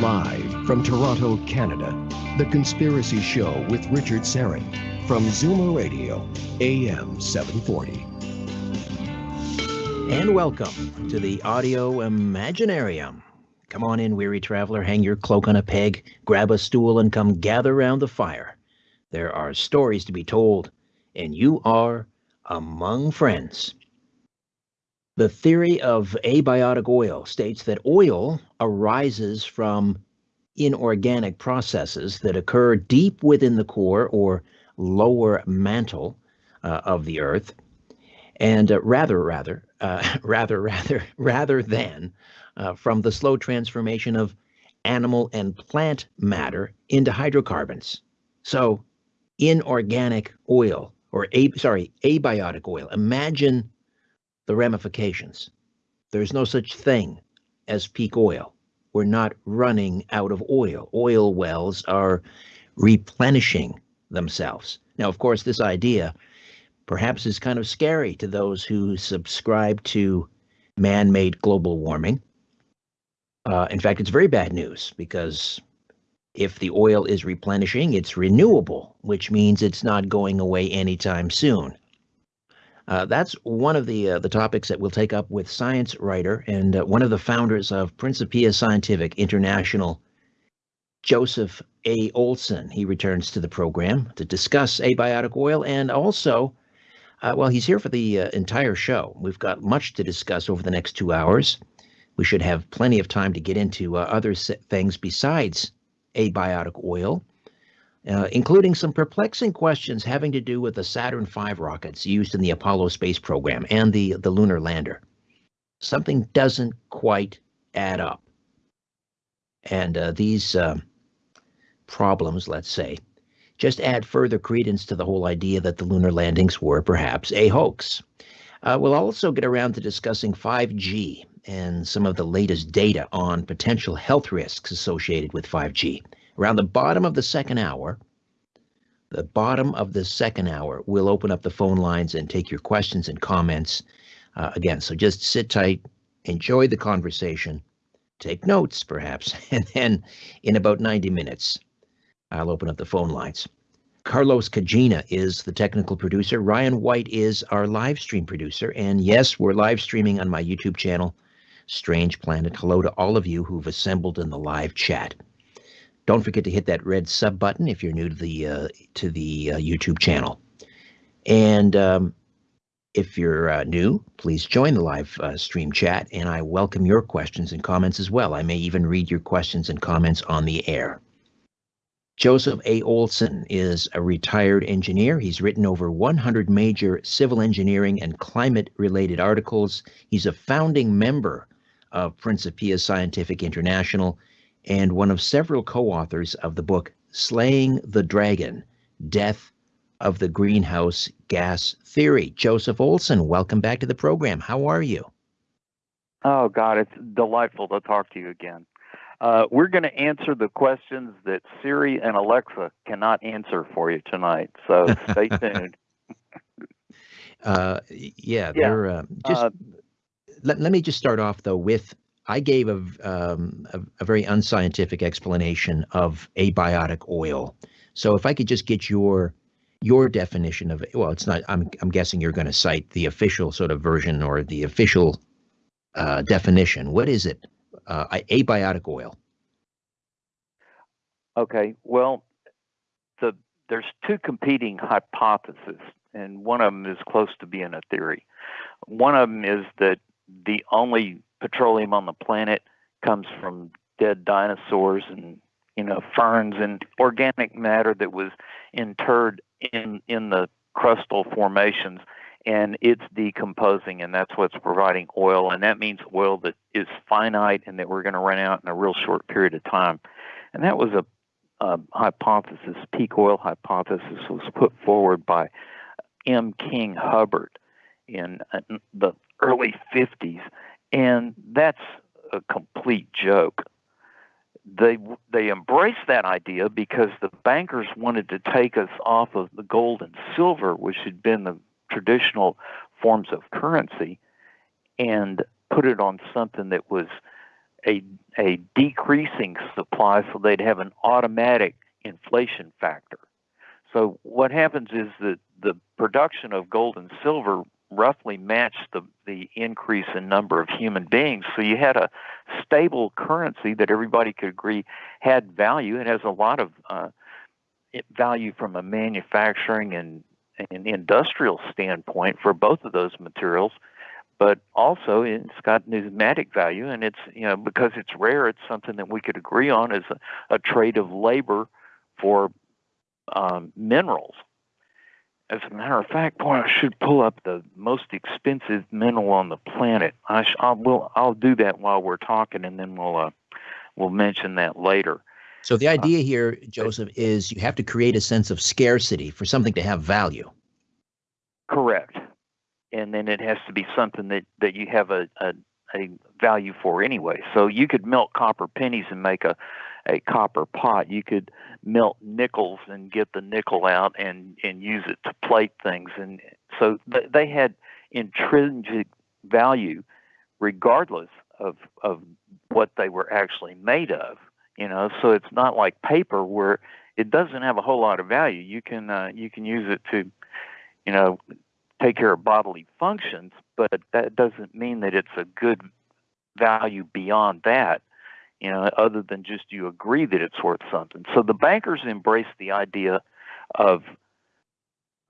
Live from Toronto, Canada, The Conspiracy Show with Richard Syrett from Zoomer Radio, AM 740. And welcome to the Audio Imaginarium. Come on in, weary traveler, hang your cloak on a peg, grab a stool, and come gather round the fire. There are stories to be told, and you are among friends. The theory of abiotic oil states that oil arises from inorganic processes that occur deep within the core or lower mantle uh, of the earth and uh, rather rather uh, rather rather rather than uh, from the slow transformation of animal and plant matter into hydrocarbons. So, inorganic oil, or a, sorry, abiotic oil. Imagine the ramifications. There's no such thing as peak oil. We're not running out of oil. Oil wells are replenishing themselves. Now, of course, this idea perhaps is kind of scary to those who subscribe to man made global warming. Uh, in fact, it's very bad news because if the oil is replenishing, it's renewable, which means it's not going away anytime soon. Uh, that's one of the uh, the topics that we'll take up with science writer and uh, one of the founders of Principia Scientific International, Joseph A. Olson. He returns to the program to discuss abiotic oil and also, uh, well, he's here for the uh, entire show. We've got much to discuss over the next two hours we should have plenty of time to get into uh, other things besides abiotic oil, uh, including some perplexing questions having to do with the Saturn V rockets used in the Apollo space program and the, the lunar lander. Something doesn't quite add up. And uh, these uh, problems, let's say, just add further credence to the whole idea that the lunar landings were perhaps a hoax. Uh, we'll also get around to discussing 5G and some of the latest data on potential health risks associated with 5G. Around the bottom of the second hour, the bottom of the second hour, we'll open up the phone lines and take your questions and comments uh, again. So just sit tight, enjoy the conversation, take notes perhaps, and then in about 90 minutes, I'll open up the phone lines. Carlos Cagina is the technical producer. Ryan White is our live stream producer. And yes, we're live streaming on my YouTube channel, Strange Planet. Hello to all of you who've assembled in the live chat. Don't forget to hit that red sub button if you're new to the uh, to the uh, YouTube channel. And um, if you're uh, new, please join the live uh, stream chat, and I welcome your questions and comments as well. I may even read your questions and comments on the air. Joseph A. Olson is a retired engineer. He's written over 100 major civil engineering and climate related articles. He's a founding member of Principia Scientific International and one of several co authors of the book Slaying the Dragon Death of the Greenhouse Gas Theory. Joseph Olson, welcome back to the program. How are you? Oh, God, it's delightful to talk to you again. Uh, we're going to answer the questions that Siri and Alexa cannot answer for you tonight. So stay tuned. Uh, yeah, yeah, they're uh, just uh, let, let me just start off though with I gave a, um, a, a very unscientific explanation of abiotic oil. So if I could just get your your definition of it, well, it's not. I'm I'm guessing you're going to cite the official sort of version or the official uh, definition. What is it? Uh, abiotic oil. Okay. Well, the there's two competing hypotheses, and one of them is close to being a theory. One of them is that the only petroleum on the planet comes from dead dinosaurs and you know ferns and organic matter that was interred in in the crustal formations and it's decomposing and that's what's providing oil and that means oil that is finite and that we're going to run out in a real short period of time. And that was a, a hypothesis peak oil hypothesis was put forward by m. King hubbert in uh, the early 50s, and that's a complete joke. They they embraced that idea because the bankers wanted to take us off of the gold and silver, which had been the traditional forms of currency, and put it on something that was a a decreasing supply, so they'd have an automatic inflation factor. So what happens is that the production of gold and silver roughly matched the, the increase in number of human beings. So you had a stable currency that everybody could agree had value. It has a lot of uh, value from a manufacturing and, and industrial standpoint for both of those materials but also it's got numismatic value and it's you know because it's rare it's something that we could agree on as a, a trade of labor for um, minerals as a matter of fact boy i should pull up the most expensive mineral on the planet. I sh- I'll, will, I'll do that while we're talking and then we'll uh, we'll mention that later. So the idea here joseph is you have to create a sense of scarcity for something to have value. Correct. And then it has to be something that, that you have a, a, a value for anyway. So you could melt copper pennies and make a, a copper pot. You could melt nickels and get the nickel out and, and use it to plate things. And so th- they had intrinsic value regardless of, of what they were actually made of. You know, so it's not like paper where it doesn't have a whole lot of value. You can uh, you can use it to, you know, take care of bodily functions, but that doesn't mean that it's a good value beyond that, you know, other than just you agree that it's worth something. So the bankers embraced the idea of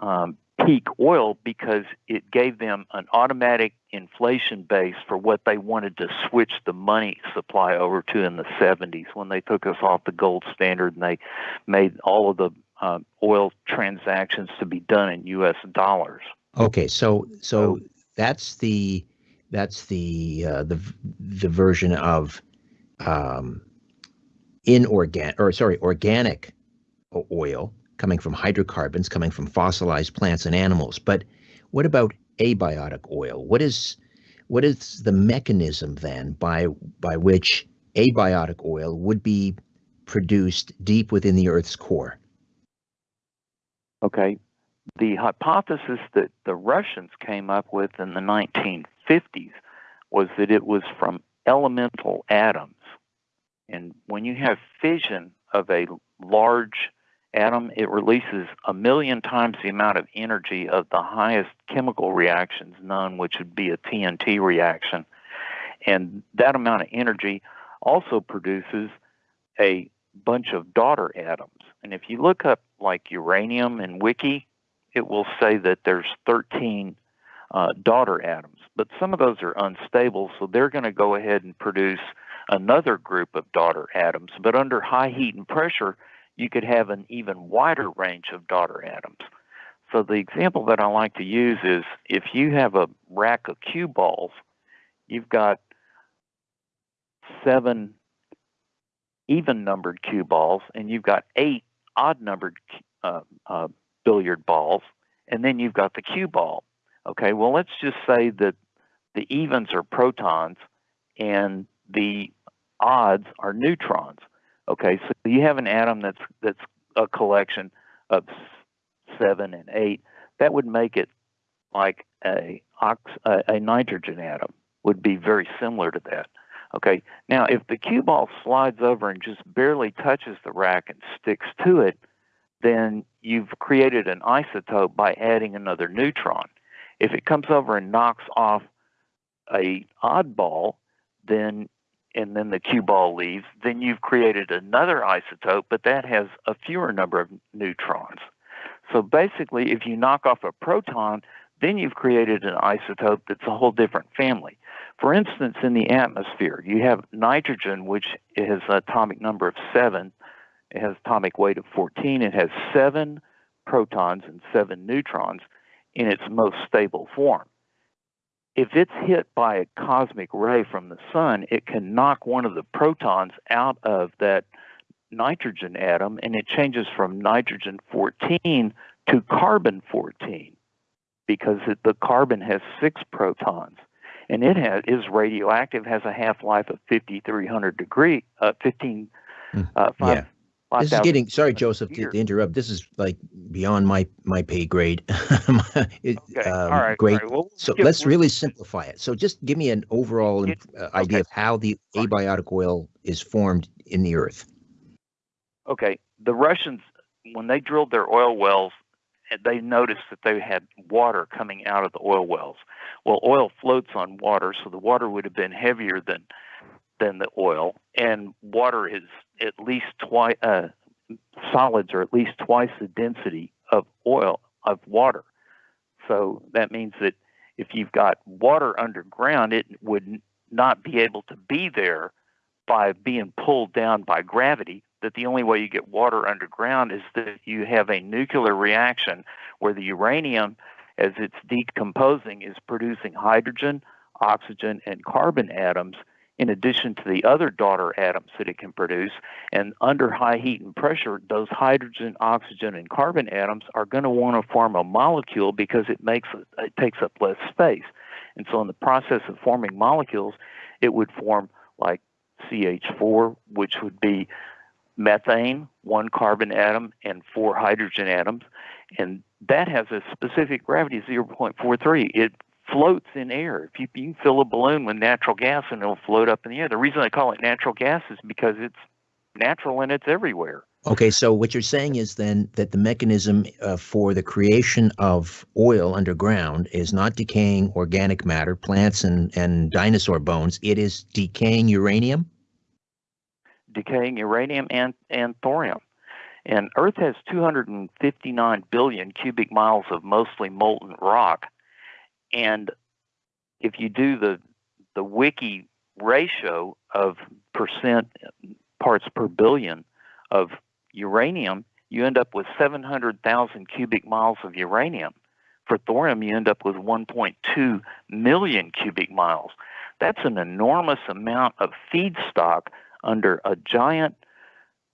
um, peak oil because it gave them an automatic inflation base for what they wanted to switch the money supply over to in the 70s when they took us off the gold standard and they made all of the uh, oil transactions to be done in U.S. dollars. Okay, so so that's the that's the uh, the the version of um, inorganic or sorry organic oil coming from hydrocarbons coming from fossilized plants and animals. But what about abiotic oil? What is what is the mechanism then by by which abiotic oil would be produced deep within the Earth's core? Okay, the hypothesis that the Russians came up with in the 1950s was that it was from elemental atoms. And when you have fission of a large atom, it releases a million times the amount of energy of the highest chemical reactions known, which would be a TNT reaction. And that amount of energy also produces a bunch of daughter atoms. And if you look up like uranium and wiki, it will say that there's 13 uh, daughter atoms, but some of those are unstable, so they're going to go ahead and produce another group of daughter atoms. But under high heat and pressure, you could have an even wider range of daughter atoms. So the example that I like to use is if you have a rack of cue balls, you've got seven even numbered cue balls, and you've got eight odd numbered uh, uh, billiard balls, and then you've got the cue ball. Okay, well, let's just say that the evens are protons and the odds are neutrons. Okay, so you have an atom that's that's a collection of seven and eight. That would make it like a ox, a, a nitrogen atom would be very similar to that. Okay, now if the cue ball slides over and just barely touches the rack and sticks to it, then you've created an isotope by adding another neutron. If it comes over and knocks off a oddball, then and then the cue ball leaves, then you've created another isotope, but that has a fewer number of neutrons. So basically, if you knock off a proton, then you've created an isotope that's a whole different family. For instance, in the atmosphere, you have nitrogen, which has an atomic number of seven, it has atomic weight of 14. It has seven protons and seven neutrons in its most stable form. If it's hit by a cosmic ray from the sun, it can knock one of the protons out of that nitrogen atom and it changes from nitrogen 14 to carbon 14 because it, the carbon has six protons and it has, is radioactive, has a half life of 5,300 degree, uh, 15, hmm. uh, five, yeah. This is getting sorry, Joseph, to, to, interrupt. This is like beyond my my pay grade. it, okay. Um, All right. Great. All right. Well, so let's really simplify it. So just give me an overall uh, idea okay. of how the abiotic oil is formed in the earth. Okay. The Russians, when they drilled their oil wells, they noticed that they had water coming out of the oil wells. Well, oil floats on water, so the water would have been heavier than than the oil, and water is at least twice uh, solids are at least twice the density of oil of water. So that means that if you've got water underground, it would not be able to be there by being pulled down by gravity. That the only way you get water underground is that you have a nuclear reaction where the uranium, as it's decomposing, is producing hydrogen, oxygen, and carbon atoms in addition to the other daughter atoms that it can produce. And under high heat and pressure, those hydrogen, oxygen, and carbon atoms are going to want to form a molecule because it makes it takes up less space. And so, in the process of forming molecules, it would form like CH4, which would be methane, one carbon atom, and four hydrogen atoms. And that has a specific gravity of 0.43. It floats in air. If you, you can fill a balloon with natural gas and it'll float up in the air. The reason I call it natural gas is because it's natural and it's everywhere. Okay, so what you're saying is then that the mechanism uh, for the creation of oil underground is not decaying organic matter, plants and, and dinosaur bones. It is decaying uranium? Decaying uranium and, and thorium. And Earth has 259 billion cubic miles of mostly molten rock. And if you do the the wiki ratio of percent parts per billion of uranium, you end up with 700,000 cubic miles of uranium. For thorium, you end up with 1.2 million cubic miles. That's an enormous amount of feedstock under a giant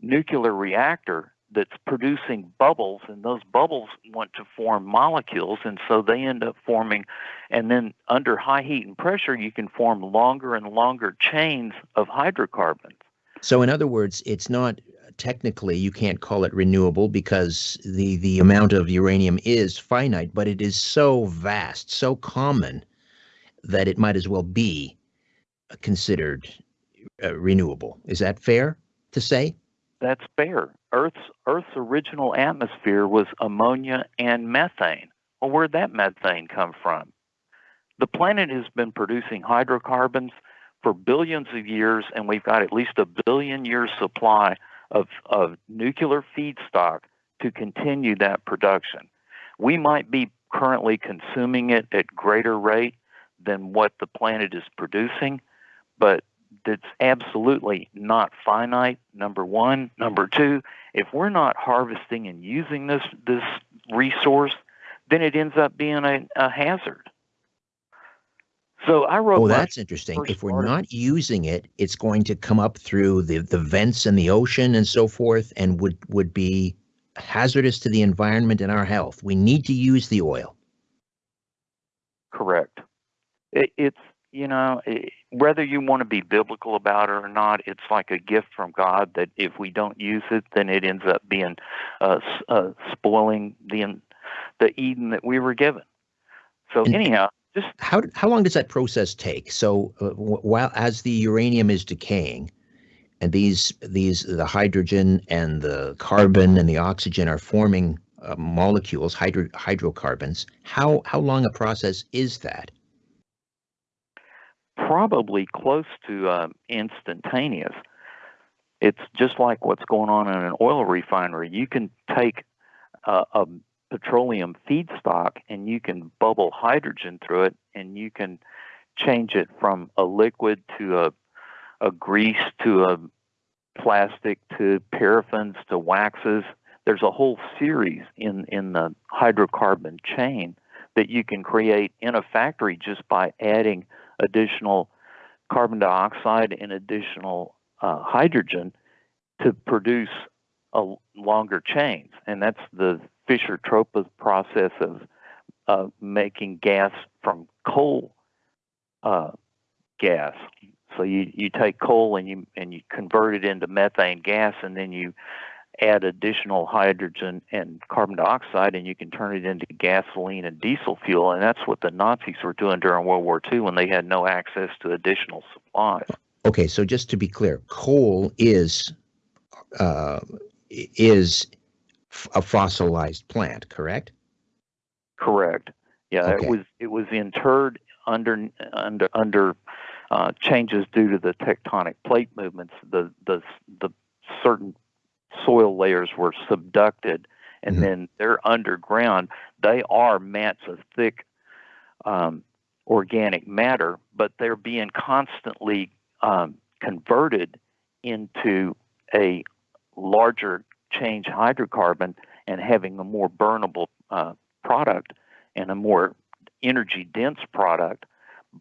nuclear reactor that's producing bubbles, and those bubbles want to form molecules, and so they end up forming. And then under high heat and pressure, you can form longer and longer chains of hydrocarbons. So, in other words, it's not technically you can't call it renewable because the the amount of uranium is finite, but it is so vast, so common that it might as well be considered uh, renewable. Is that fair to say? That's fair. Earth's Earth's original atmosphere was ammonia and methane. Well, where'd that methane come from? The planet has been producing hydrocarbons for billions of years, and we've got at least a billion years supply of, of nuclear feedstock to continue that production. We might be currently consuming it at greater rate than what the planet is producing, but that's absolutely not finite. Number one, number two, if we're not harvesting and using this this resource, then it ends up being a, a hazard. So I wrote. Oh, that's interesting. If we're article. not using it, it's going to come up through the, the vents in the ocean and so forth, and would would be hazardous to the environment and our health. We need to use the oil. Correct. It, it's you know, it, whether you want to be biblical about it or not, it's like a gift from God that if we don't use it, then it ends up being uh, uh, spoiling the the Eden that we were given. So and anyhow, just how how long does that process take? So uh, while as the uranium is decaying, and these these the hydrogen and the carbon and the oxygen are forming uh, molecules, hydro, hydrocarbons. How how long a process is that? Probably close to uh, instantaneous. It's just like what's going on in an oil refinery. You can take uh, a petroleum feedstock and you can bubble hydrogen through it, and you can change it from a liquid to a, a grease to a plastic to paraffins to waxes. There's a whole series in, in the hydrocarbon chain that you can create in a factory just by adding additional carbon dioxide and additional uh, hydrogen to produce a longer chains, and that's the Fischer-Tropsch process of uh, making gas from coal uh, gas. So you, you take coal and you and you convert it into methane gas, and then you add additional hydrogen and carbon dioxide and you can turn it into gasoline and diesel fuel. And that's what the Nazis were doing during World War II when they had no access to additional supplies. Okay, so just to be clear, coal is uh, is a fossilized plant, correct? Correct. Yeah, Okay. it was it was interred under under under uh, changes due to the tectonic plate movements. The the the certain soil layers were subducted, and Mhm. then they're underground. They are mats of thick um, organic matter, but they're being constantly um, converted into a larger change hydrocarbon and having a more burnable uh, product and a more energy dense product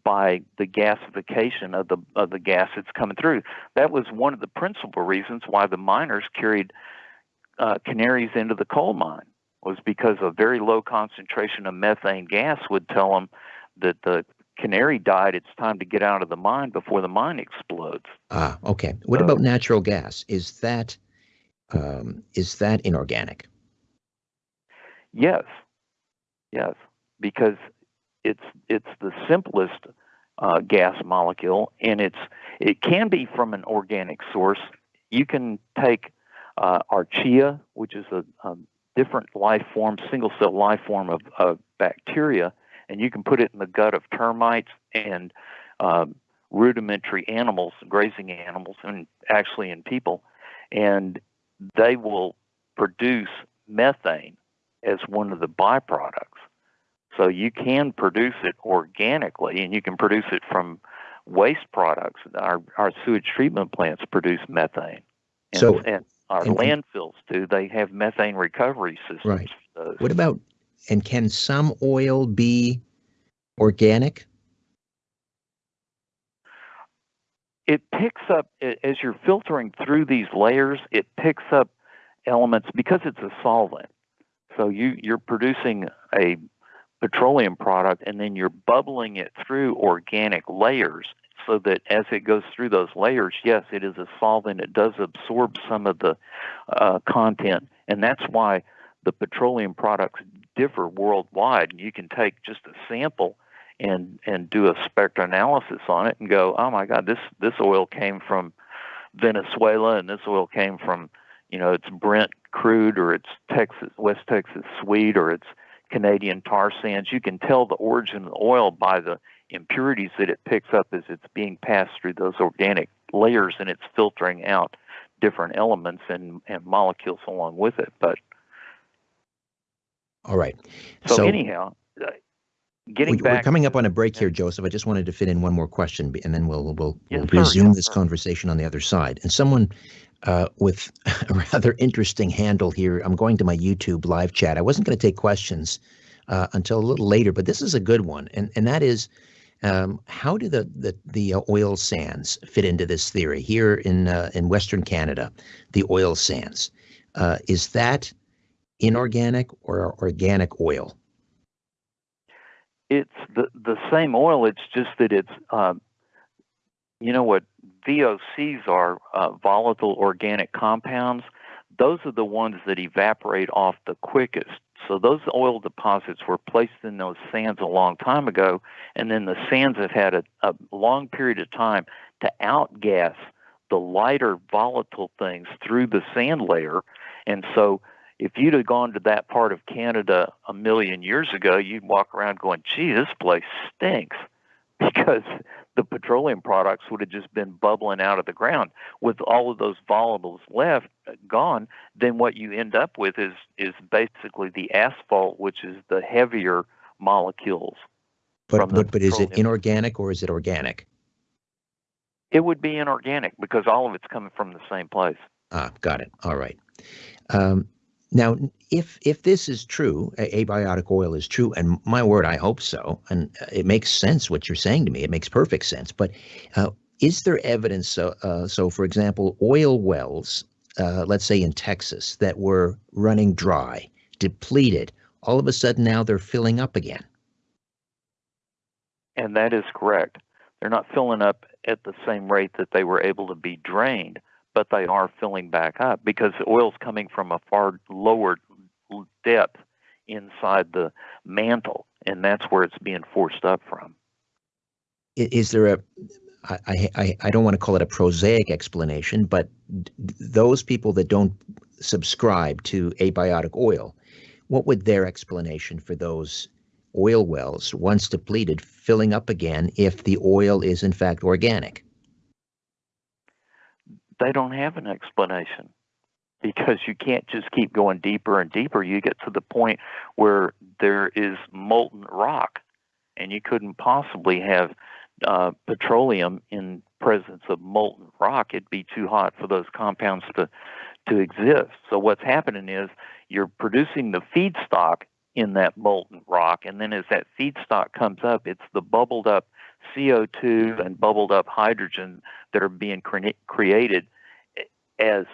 by the gasification of the of the gas that's coming through. That was one of the principal reasons why the miners carried uh, canaries into the coal mine was because a very low concentration of methane gas would tell them that the canary died. It's time to get out of the mine before the mine explodes. Ah, okay. What So- about natural gas? Is that um, is that inorganic? Yes, yes, because it's it's the simplest uh, gas molecule, and it's it can be from an organic source. You can take uh, archaea, which is a, a different life form, single cell life form of, of bacteria, and you can put it in the gut of termites and um, rudimentary animals, grazing animals, and actually in people, and they will produce methane as one of the byproducts. So you can produce it organically, and you can produce it from waste products. Our our sewage treatment plants produce methane, and, So- and our and- landfills do. They have methane recovery systems. Right. What about and can some oil be organic? it picks up as you're filtering through these layers. It picks up elements because it's a solvent. So you you're producing a petroleum product and then you're bubbling it through organic layers so that as it goes through those layers, yes, it is a solvent. It does absorb some of the uh, content, and that's why the petroleum products differ worldwide. You can take just a sample and and do a spectral analysis on it and go, oh my God, this this oil came from Venezuela and this oil came from you know it's Brent crude or it's Texas West Texas sweet or it's Canadian tar sands. You can tell the origin of the oil by the impurities that it picks up as it's being passed through those organic layers and it's filtering out different elements and, and molecules along with it. But All right. so, anyhow, uh, getting we, back are coming up on a break here, Joseph. I just wanted to fit in one more question, and then we'll we'll, Yes, we'll resume Yes, this sir. conversation on the other side. And someone uh, with a rather interesting handle here. I'm going to my YouTube live chat. I wasn't going to take questions uh, until a little later, but this is a good one, and and that is. Um, how do the the, the uh, oil sands fit into this theory here in uh, in Western Canada? The oil sands uh, is that inorganic or organic oil? It's the the same oil. It's just that it's um, you know what VOCs are uh, volatile organic compounds. Those are the ones that evaporate off the quickest. So those oil deposits were placed in those sands a long time ago, and then the sands have had a, a long period of time to outgas the lighter volatile things through the sand layer. And so if you'd have gone to that part of Canada a million years ago, you'd walk around going, gee, this place stinks because the petroleum products would have just been bubbling out of the ground. With all of those volatiles left, uh, gone, then what you end up with is, is basically the asphalt, which is the heavier molecules. But but but is it inorganic or is it organic? It would be inorganic because all of it's coming from the same place. Ah, got it. All right. Um, now, if if this is true, a- abiotic oil is true, and my word, I hope so, and uh, it makes sense what you're saying to me. It makes perfect sense. But uh, is there evidence? So, uh, so for example, oil wells, uh, let's say in Texas, that were running dry, depleted, all of a sudden now they're filling up again. And that is correct. They're not filling up at the same rate that they were able to be drained, but they are filling back up because oil's coming from a far lower depth inside the mantle, and that's where it's being forced up from. Is there a I, I, I don't want to call it a prosaic explanation, but those people that don't subscribe to abiotic oil, what would their explanation for those oil wells, once depleted, filling up again if the oil is in fact organic? They don't have an explanation because you can't just keep going deeper and deeper. You get to the point where there is molten rock, and you couldn't possibly have uh, petroleum in presence of molten rock. It'd be too hot for those compounds to to exist. So what's happening is you're producing the feedstock in that molten rock, and then as that feedstock comes up, it's the bubbled up CO2 and bubbled up hydrogen that are being cre- created as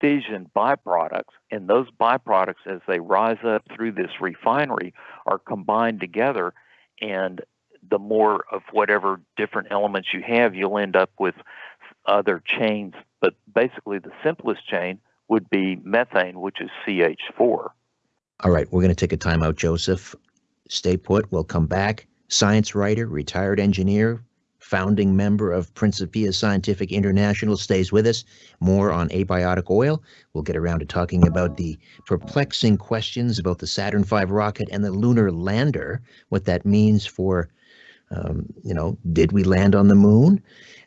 fission byproducts, and those byproducts, as they rise up through this refinery, are combined together. And the more of whatever different elements you have, you'll end up with other chains. But basically, the simplest chain would be methane, which is CH4. All right, we're going to take a time out, Joseph. Stay put. We'll come back. Science writer, retired engineer, founding member of Principia Scientific International, stays with us. More on abiotic oil. We'll get around to talking about the perplexing questions about the Saturn V rocket and the lunar lander, what that means for, um, you know, did we land on the moon?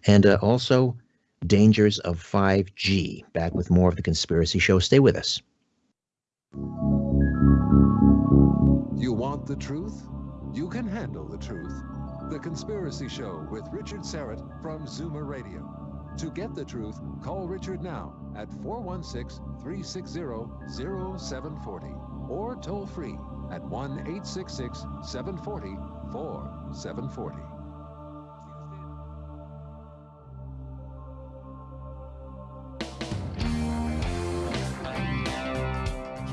And uh, also dangers of 5G. Back with more of the Conspiracy Show. Stay with us. You want the truth? You can handle the truth. The Conspiracy Show with Richard Syrett from Zoomer Radio. To get the truth, call Richard now at 416 360 0740 or toll free at 1 866 740 4740.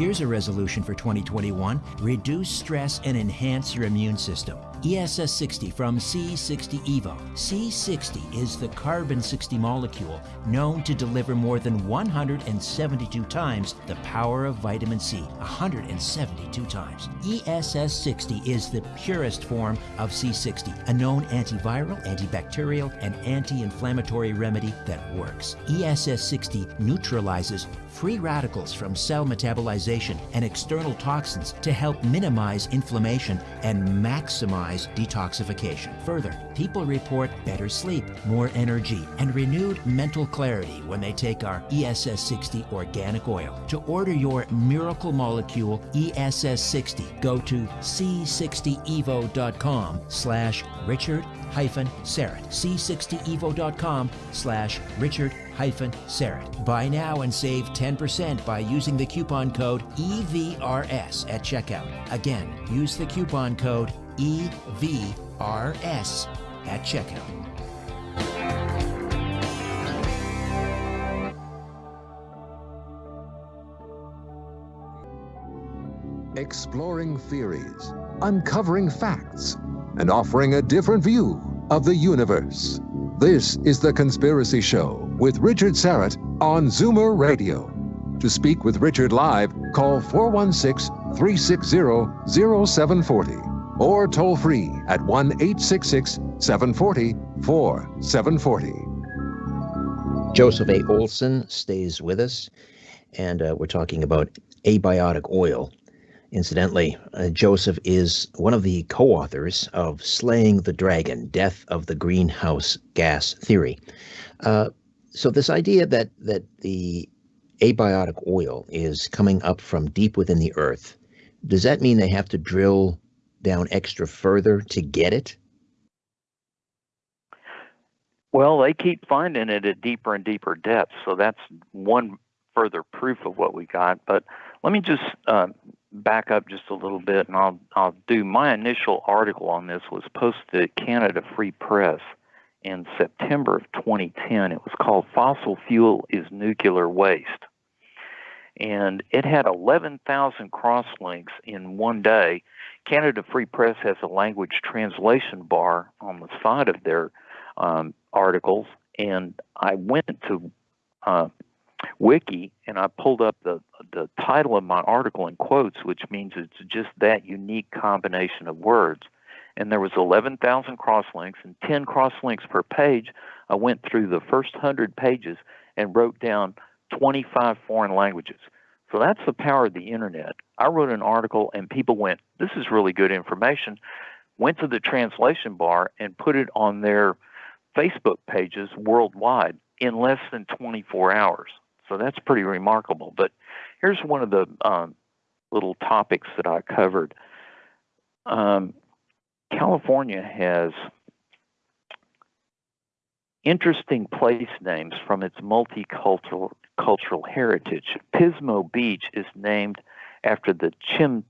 Here's a resolution for 2021 reduce stress and enhance your immune system. ESS 60 from C60 Evo. C60 is the carbon 60 molecule known to deliver more than 172 times the power of vitamin C. 172 times. ESS 60 is the purest form of C60, a known antiviral, antibacterial, and anti inflammatory remedy that works. ESS 60 neutralizes free radicals from cell metabolization and external toxins to help minimize inflammation and maximize detoxification. Further, people report better sleep, more energy, and renewed mental clarity when they take our ESS 60 organic oil. To order your miracle molecule ESS 60, go to c60evo.com slash Richard hyphen Syrett. C60evo.com slash Richard hyphen Syrett. Buy now and save 10% by using the coupon code EVRS at checkout. Again, use the coupon code EVRS at checkout. Exploring theories, uncovering facts, and offering a different view of the universe. This is The Conspiracy Show with Richard Syrett on Zoomer Radio. To speak with Richard live, call 416 360 0740 or toll free at 1 866 740 4740. Joseph A. Olson stays with us, and uh, we're talking about abiotic oil. Incidentally, uh, Joseph is one of the co authors of Slaying the Dragon Death of the Greenhouse Gas Theory. Uh, so, this idea that, that the abiotic oil is coming up from deep within the earth, does that mean they have to drill down extra further to get it? Well, they keep finding it at deeper and deeper depths, so that's one further proof of what we got. But let me just uh, back up just a little bit, and I'll I'll do my initial article on this was posted at Canada Free Press in September of 2010. It was called "Fossil Fuel is Nuclear Waste," and it had 11,000 crosslinks in one day. Canada Free Press has a language translation bar on the side of their um, articles, and I went to uh, wiki and I pulled up the the title of my article in quotes, which means it's just that unique combination of words. And there was 11,000 crosslinks and 10 crosslinks per page. I went through the first 100 pages and wrote down 25 foreign languages. So that's the power of the internet. I wrote an article and people went, "This is really good information." Went to the translation bar and put it on their Facebook pages worldwide in less than 24 hours. So that's pretty remarkable. But here's one of the um, little topics that I covered. Um, California has interesting place names from its multicultural cultural heritage. Pismo Beach is named after the Chim,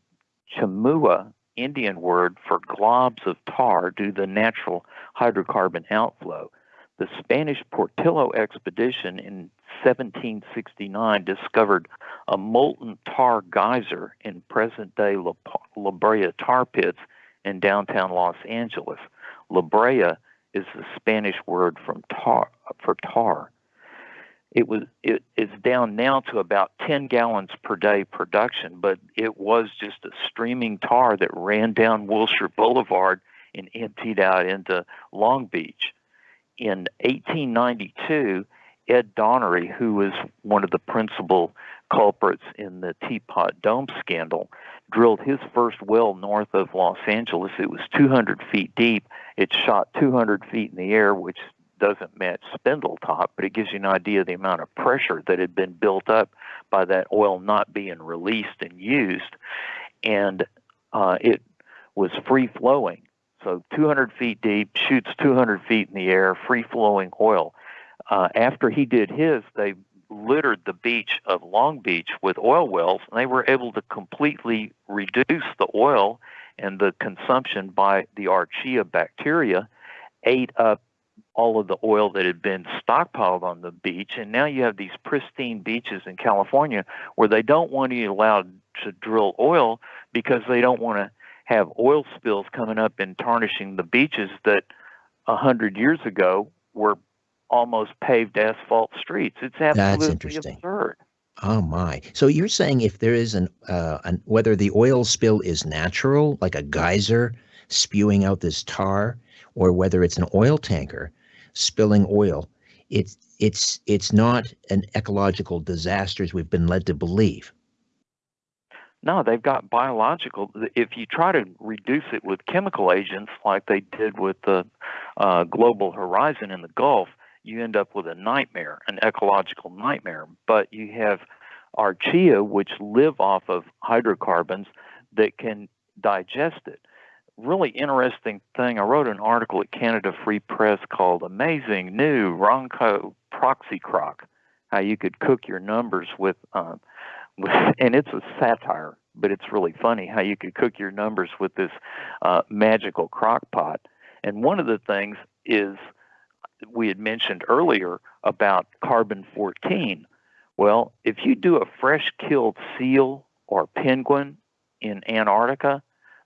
Chimua Indian word for globs of tar due to the natural hydrocarbon outflow. The Spanish Portolá expedition in 1769 discovered a molten tar geyser in present day La, La Brea tar pits in downtown Los Angeles. La Brea is the Spanish word from tar for tar. It was it is down now to about 10 gallons per day production, but it was just a streaming tar that ran down Wilshire Boulevard and emptied out into Long Beach. In 1892, Ed Doheny, who was one of the principal culprits in the Teapot Dome scandal, drilled his first well north of Los Angeles. It was 200 feet deep. It shot 200 feet in the air, which doesn't match Spindletop, but it gives you an idea of the amount of pressure that had been built up by that oil not being released and used. And uh, it was free flowing. So 200 feet deep, shoots 200 feet in the air, free flowing oil. Uh, after he did his, they littered the beach of Long Beach with oil wells, and they were able to completely reduce the oil and the consumption by the archaea bacteria ate up all of the oil that had been stockpiled on the beach. And now you have these pristine beaches in California where they don't want you allowed to drill oil because they don't want to have oil spills coming up and tarnishing the beaches that a hundred years ago were almost paved asphalt streets. It's absolutely absurd. Oh my! So you're saying if there is an, uh, an whether the oil spill is natural, like a geyser spewing out this tar, or whether it's an oil tanker spilling oil, it's it's it's not an ecological disaster as we've been led to believe. No, they've got biological. If you try to reduce it with chemical agents, like they did with the uh, global horizon in the Gulf, you end up with a nightmare, an ecological nightmare. But you have archaea, which live off of hydrocarbons that can digest it. Really interesting thing. I wrote an article at Canada Free Press called "Amazing New Ronco Proxy Crock: How You Could Cook Your Numbers with,", uh, with and it's a satire, but it's really funny how you could cook your numbers with this uh, magical crock pot. And one of the things is we had mentioned earlier about carbon 14. Well, if you do a fresh killed seal or penguin in Antarctica,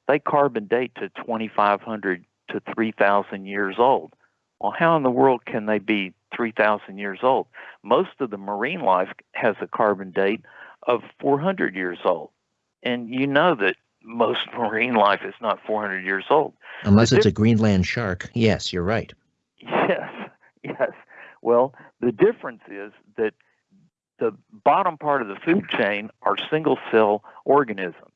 they carbon date to 2,500 to 3,000 years old. Well, how in the world can they be 3,000 years old? Most of the marine life has a carbon date of 400 years old. And you know that most marine life is not 400 years old. Unless it's a Greenland shark. Yes, you're right. Yes, yes. Well, the difference is that the bottom part of the food chain are single cell organisms.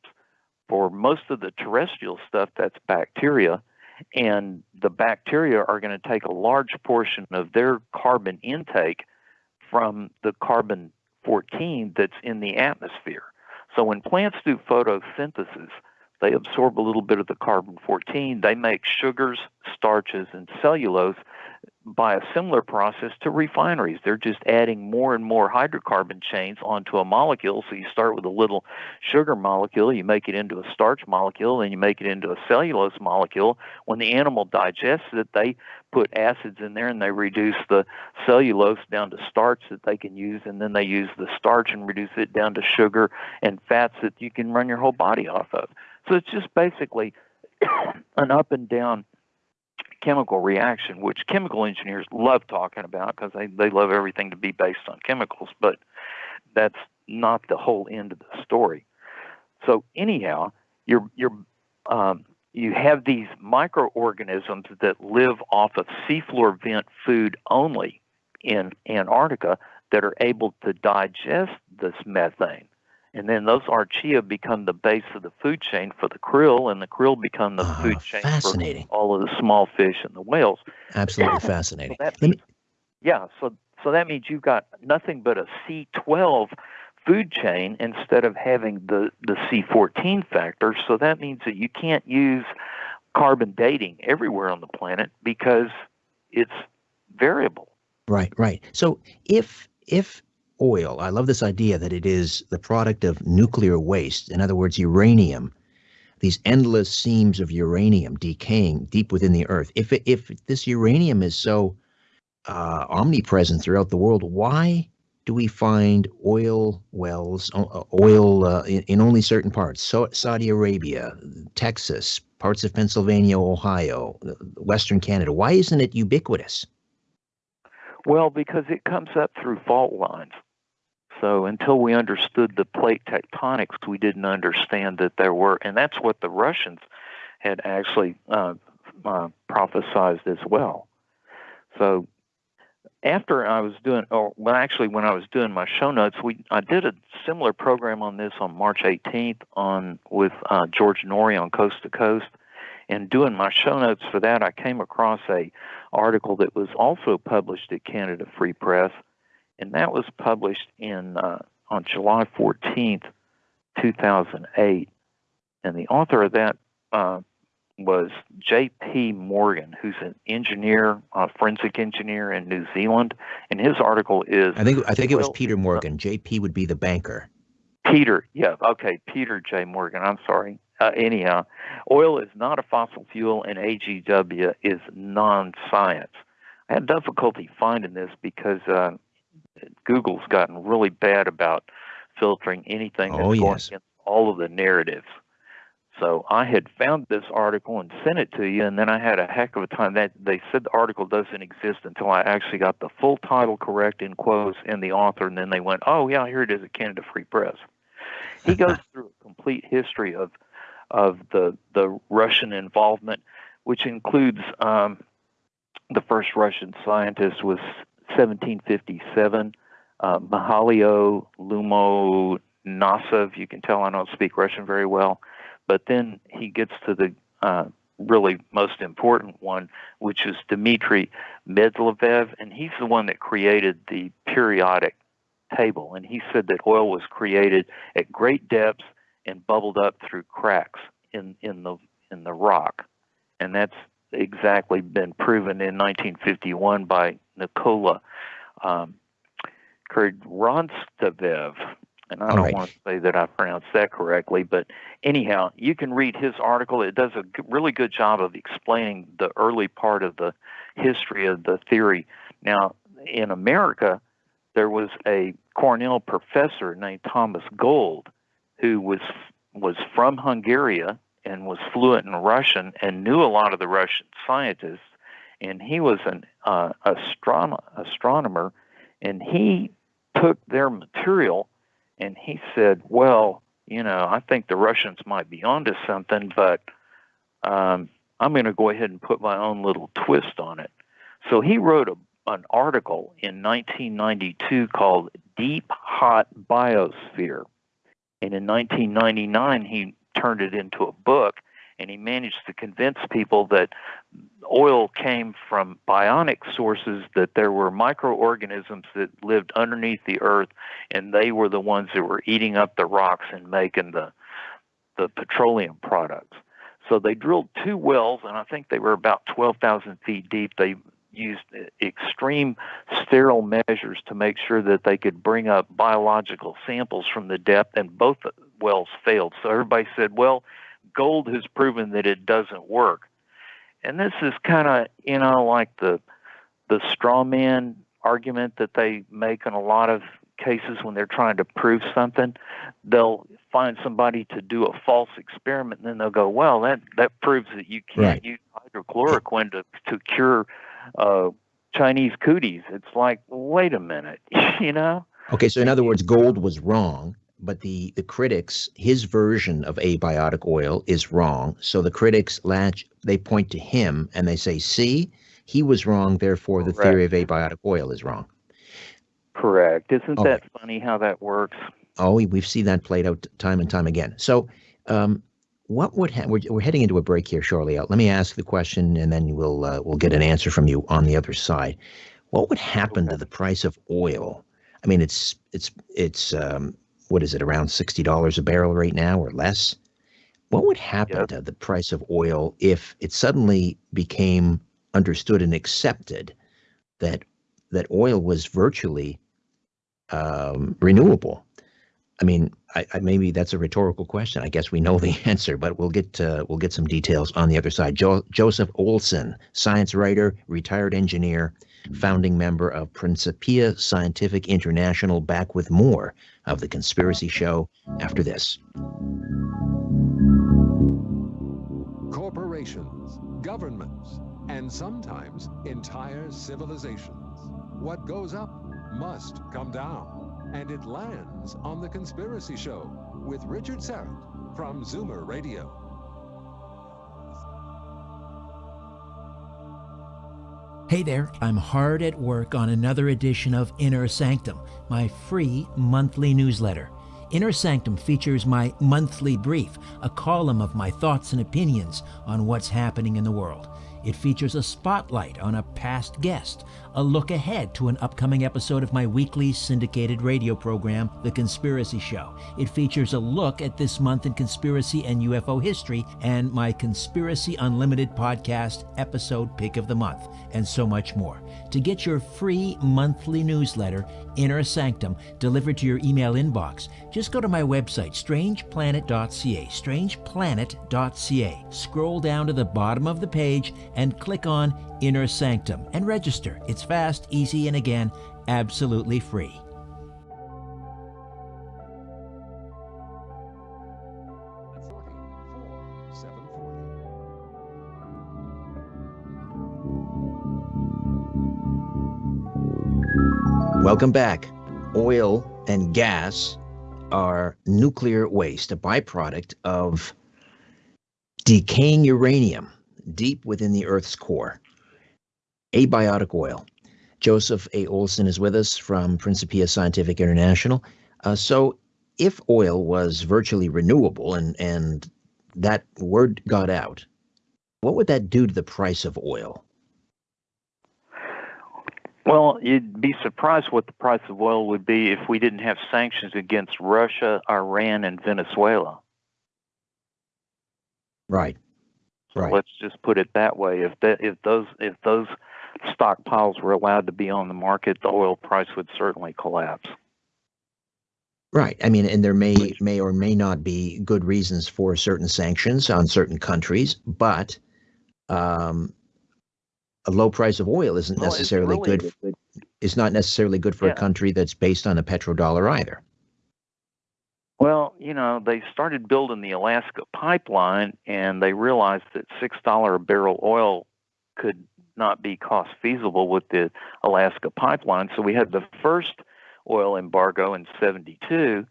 For most of the terrestrial stuff, that's bacteria, and the bacteria are going to take a large portion of their carbon intake from the carbon 14 that's in the atmosphere. So when plants do photosynthesis, they absorb a little bit of the carbon 14. They make sugars, starches, and cellulose by a similar process to refineries. They're just adding more and more hydrocarbon chains onto a molecule. So you start with a little sugar molecule, you make it into a starch molecule, and you make it into a cellulose molecule. When the animal digests it, they put acids in there and they reduce the cellulose down to starch that they can use, and then they use the starch and reduce it down to sugar and fats that you can run your whole body off of. So it's just basically an up and down chemical reaction, which chemical engineers love talking about because they, they love everything to be based on chemicals, but that's not the whole end of the story. So anyhow, you're you're um, you have these microorganisms that live off of seafloor vent food only in Antarctica that are able to digest this methane. And then those archaea become the base of the food chain for the krill, and the krill become the Ah, food chain fascinating. for all of the small fish and the whales. Absolutely So fascinating. that Let me- yeah, so so that means you've got nothing but a C12 food chain instead of having the the C14 factor. So that means that you can't use carbon dating everywhere on the planet because it's variable. Right, right. So if if oil, I love this idea that it is the product of nuclear waste, in other words, uranium, these endless seams of uranium decaying deep within the earth. If it, if this uranium is so uh, omnipresent throughout the world, why do we find oil wells, oil uh, in, in only certain parts? So Saudi Arabia, Texas, parts of Pennsylvania, Ohio, Western Canada. Why isn't it ubiquitous? Well, because it comes up through fault lines. So until we understood the plate tectonics, we didn't understand that there were, and that's what the Russians had actually uh, uh, prophesized as well. So after I was doing, or well, actually, when I was doing my show notes, we I did a similar program on this on March 18th on with uh, George Noory on Coast to Coast, and doing my show notes for that, I came across a article that was also published at Canada Free Press, and that was published in uh, on July 14th, 2008, and the author of that uh, was J.P. Morgan, who's an engineer, a forensic engineer in New Zealand, and his article is I think I think it was Peter Morgan. JP would be the banker. Peter, yeah, okay, Peter J. Morgan. I'm sorry. Uh, anyhow, oil is not a fossil fuel, and AGW is non-science. I had difficulty finding this because uh, Google's gotten really bad about filtering anything that's Oh, going yes. against all of the narratives. So I had found this article and sent it to you, and then I had a heck of a time. That they said the article doesn't exist until I actually got the full title correct in quotes and the author, and then they went, "Oh yeah, here it is at Canada Free Press." He goes through a complete history of of the the Russian involvement, which includes um, the first Russian scientist was 1757, uh, Mihailo Lomonosov. You can tell I don't speak Russian very well, but then he gets to the uh, really most important one, which is Dmitry Mendeleev, and he's the one that created the periodic table. And he said that oil was created at great depths and bubbled up through cracks in, in the in the rock, and that's exactly been proven in 1951 by Nikola um, Kurdronstavev. And I don't right. want to say that I pronounced that correctly, but anyhow, you can read his article. It does a really good job of explaining the early part of the history of the theory. Now, in America, there was a Cornell professor named Thomas Gold who was was from Hungary and was fluent in Russian and knew a lot of the Russian scientists. And he was an uh, astron- astronomer, and he took their material and he said, "Well, you know, I think the Russians might be onto something, but um, I'm going to go ahead and put my own little twist on it." So he wrote a, an article in 1992 called "Deep Hot Biosphere," and in 1999 he turned it into a book, and he managed to convince people that oil came from bionic sources, that there were microorganisms that lived underneath the earth, and they were the ones that were eating up the rocks and making the the petroleum products. So they drilled two wells, and I think they were about 12,000 feet deep. They used extreme sterile measures to make sure that they could bring up biological samples from the depth, and both wells failed. So everybody said, well, gold has proven that it doesn't work. And this is kind of, you know, like the the straw man argument that they make in a lot of cases when they're trying to prove something. They'll find somebody to do a false experiment, and then they'll go, "Well, that that proves that you can't Right. use hydrochloroquine to to cure uh, Chinese cooties." It's like, wait a minute, you know? Okay, so in other words, Gold was wrong, but the the critics, his version of abiotic oil is wrong. So the critics latch, they point to him and they say, "See, he was wrong. Therefore, the theory of abiotic oil is wrong." Correct. Isn't Okay. that funny how that works? Oh, we, we've seen that played out time and time again. So, um, what would ha- we're, we're heading into a break here shortly? Let me ask the question, and then we'll uh, we'll get an answer from you on the other side. What would happen to the price of oil? I mean, it's it's it's um, what is it around sixty dollars a barrel right now or less? What would happen Yep. to the price of oil if it suddenly became understood and accepted that that oil was virtually um, renewable? I mean, I, I, maybe that's a rhetorical question. I guess we know the answer, but we'll get uh, we'll get some details on the other side. Jo- Joseph Olson, science writer, retired engineer, founding member of Principia Scientific International. Back with more of the Conspiracy Show after this. Corporations, governments, and sometimes entire civilizations. What goes up must come down, and it lands on The Conspiracy Show with Richard Syrett from Zoomer Radio. Hey there, I'm hard at work on another edition of Inner Sanctum, my free monthly newsletter. Inner Sanctum features my monthly brief, a column of my thoughts and opinions on what's happening in the world. It features a spotlight on a past guest, a look ahead to an upcoming episode of my weekly syndicated radio program, The Conspiracy Show. It features a look at this month in conspiracy and UFO history, and my Conspiracy Unlimited podcast episode pick of the month, and so much more. To get your free monthly newsletter, Inner Sanctum, delivered to your email inbox, just go to my website, strangeplanet.ca, strangeplanet.ca. Scroll down to the bottom of the page and click on Inner Sanctum and register. It's fast, easy, and again, absolutely free. At 40, 4, 740. Welcome back. Oil and gas are nuclear waste, a byproduct of decaying uranium deep within the Earth's core. Abiotic oil. Joseph A. Olson is with us from Principia Scientific International. Uh, so, if oil was virtually renewable and, and that word got out, what would that do to the price of oil? Well, you'd be surprised what the price of oil would be if we didn't have sanctions against Russia, Iran, and Venezuela. Right. So Right. Let's just put it that way. If that, if those if those stockpiles were allowed to be on the market, the oil price would certainly collapse. Right. I mean, and there may may or may not be good reasons for certain sanctions on certain countries, but um, a low price of oil isn't Well, necessarily really good. Is not necessarily good for Yeah. a country that's based on a petrodollar either. Well, you know, they started building the Alaska pipeline and they realized that $6 a barrel oil could not be cost feasible with the Alaska pipeline. So we had the first oil embargo in 72.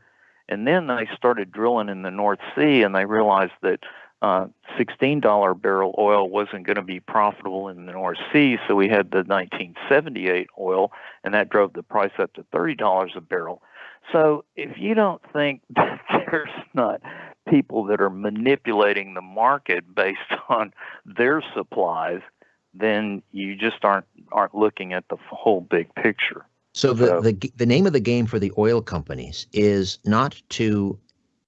And then they started drilling in the North Sea and they realized that uh, $16 barrel oil wasn't going to be profitable in the North Sea. So we had the 1978 oil and that drove the price up to $30 a barrel. So if you don't think that there's not people that are manipulating the market based on their supplies, then you just aren't aren't looking at the whole big picture. So the, So- the the name of the game for the oil companies is not to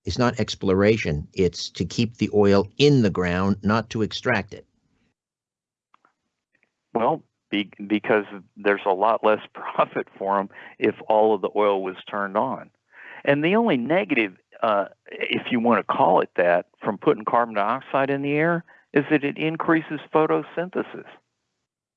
is not exploration. It's to keep the oil in the ground, not to extract it. Well, be, because there's a lot less profit for them if all of the oil was turned on. And the only negative, uh, if you want to call it that, from putting carbon dioxide in the air is that it increases photosynthesis.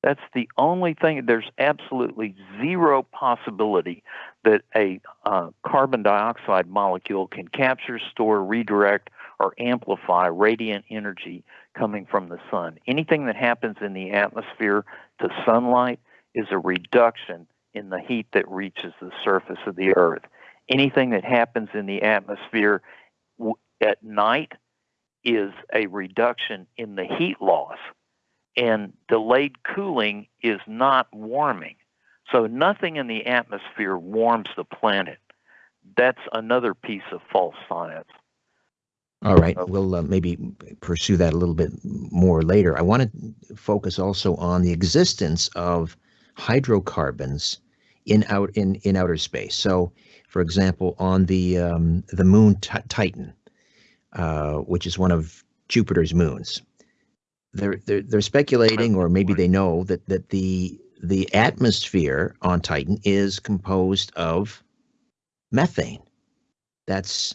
That's the only thing. There's absolutely zero possibility that a uh, carbon dioxide molecule can capture, store, redirect, or amplify radiant energy coming from the sun. Anything that happens in the atmosphere to sunlight is a reduction in the heat that reaches the surface of the earth. Anything that happens in the atmosphere at night is a reduction in the heat loss. And delayed cooling is not warming. So nothing in the atmosphere warms the planet. That's another piece of false science. All right, we'll uh, maybe pursue that a little bit more later. I want to focus also on the existence of hydrocarbons in out in in outer space. So, for example, on the um, the moon Titan, uh, which is one of Jupiter's moons, they're they're they're speculating, or maybe they know that that the the atmosphere on Titan is composed of methane. That's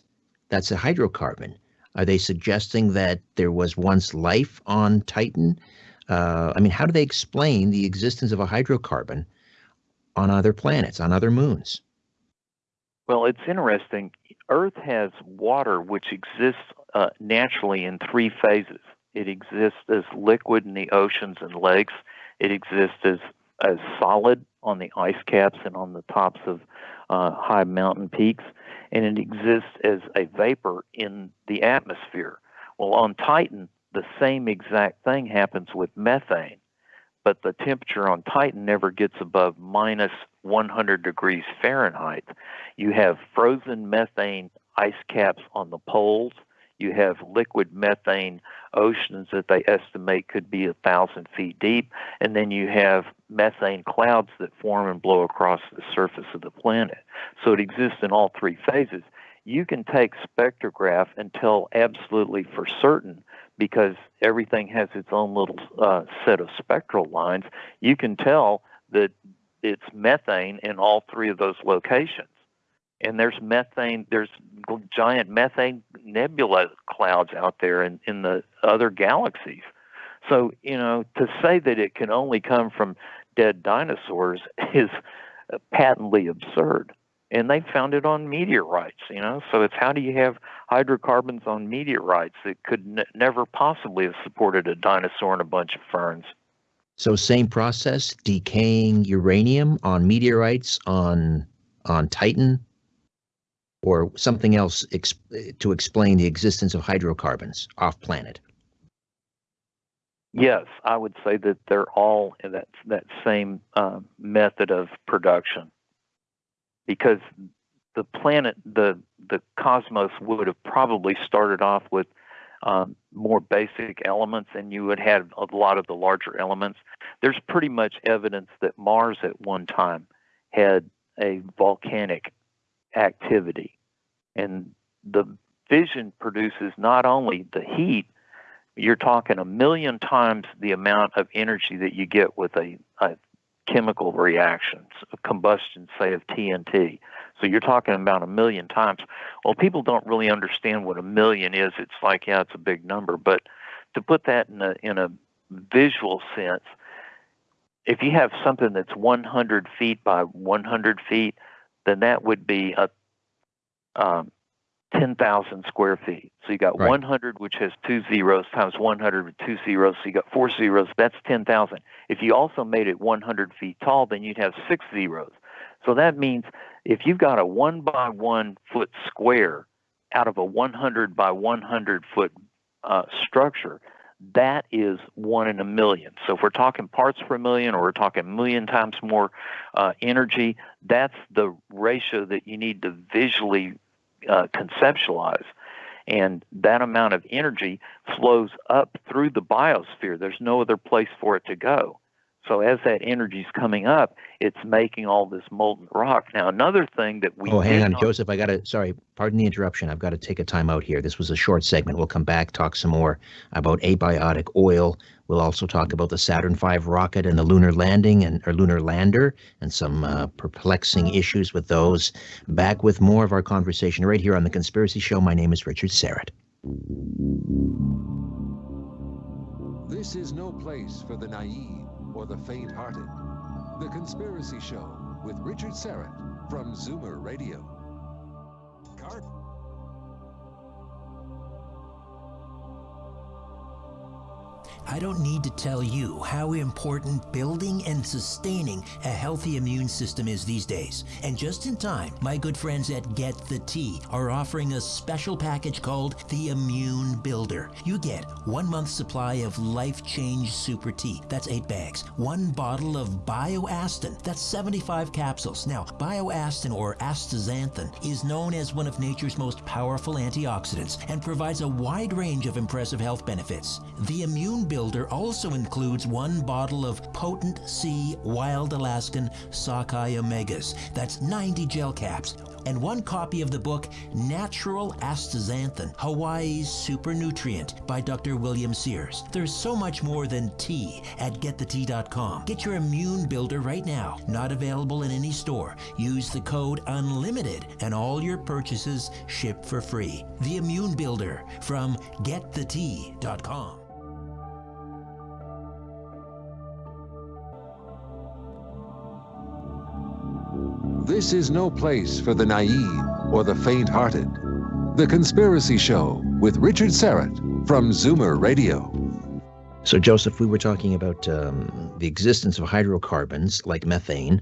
that's a hydrocarbon. Are they suggesting that there was once life on Titan? Uh, I mean, how do they explain the existence of a hydrocarbon on other planets, on other moons? Well, it's interesting. Earth has water which exists uh, naturally in three phases. It exists as liquid in the oceans and lakes. It exists as as solid on the ice caps and on the tops of uh, high mountain peaks, and it exists as a vapor in the atmosphere. Well, on Titan, the same exact thing happens with methane, but the temperature on Titan never gets above minus 100 degrees Fahrenheit. You have frozen methane ice caps on the poles. You have liquid methane oceans that they estimate could be a thousand feet deep, and then you have methane clouds that form and blow across the surface of the planet. So it exists in all three phases. You can take spectrograph and tell absolutely for certain because everything has its own little uh, set of spectral lines. You can tell that it's methane in all three of those locations and there's methane there's giant methane nebula clouds out there in, in the other galaxies. So you know to say that it can only come from dead dinosaurs is patently absurd. And they found it on meteorites you know? So it's how do you have hydrocarbons on meteorites that could n- never possibly have supported a dinosaur and a bunch of ferns? So same process decaying uranium on meteorites on on titan or something else ex- to explain the existence of hydrocarbons off planet? Yes, I would say that they're all in that that same uh, method of production, because the planet, the the cosmos would have probably started off with um, more basic elements, and you would have a lot of the larger elements. There's pretty much evidence that Mars at one time had a volcanic activity. And the fission produces not only the heat, you're talking a million times the amount of energy that you get with a, a chemical reaction, a combustion, say, of TNT. So you're talking about a million times. Well, people don't really understand what a million is. It's like, yeah, it's a big number. But to put that in a, in a visual sense, if you have something that's 100 feet by 100 feet, then that would be a um, 10,000 square feet. So you got right. 100, which has two zeros, times 100 with two zeros. So you got four zeros. That's 10,000. If you also made it 100 feet tall, then you'd have six zeros. So that means if you've got a one by one foot square out of a 100 by 100 foot uh, structure, that is one in a million. So if we're talking parts per million or we're talking a million times more uh, energy, that's the ratio that you need to visually uh, conceptualize. And that amount of energy flows up through the biosphere. There's no other place for it to go. So as that energy is coming up, it's making all this molten rock. Now, another thing that we oh, hang on, Joseph. I got to sorry, pardon the interruption. I've got to take a time out here. This was a short segment. We'll come back, talk some more about abiotic oil, We'll also talk about the Saturn V rocket and the lunar landing and or lunar lander and some uh, perplexing issues with those. Back with more of our conversation right here on the Conspiracy Show. My name is Richard Syrett. This is no place for the naive or the faint hearted. The Conspiracy Show with Richard Syrett from Zoomer Radio. Carp. I don't need to tell you how important building and sustaining a healthy immune system is these days. And just in time, my good friends at Get the Tea are offering a special package called the Immune Builder. You get one month supply of Life Change Super Tea. That's eight bags. One bottle of Bioastin. That's 75 capsules. Now, Bioastin or astaxanthin is known as one of nature's most powerful antioxidants and provides a wide range of impressive health benefits. The Immune Builder Builder also includes one bottle of potent C wild Alaskan sockeye omegas. That's 90 gel caps. And one copy of the book Natural Astaxanthin, Hawaii's Super Nutrient by Dr. William Sears. There's so much more than tea at getthetea.com. Get your immune builder right now. Not available in any store. Use the code UNLIMITED and all your purchases ship for free. The Immune Builder from getthetea.com. This is no place for the naive or the faint hearted. The Conspiracy Show with Richard Syrett from Zoomer Radio. So, Joseph, we were talking about um, the existence of hydrocarbons like methane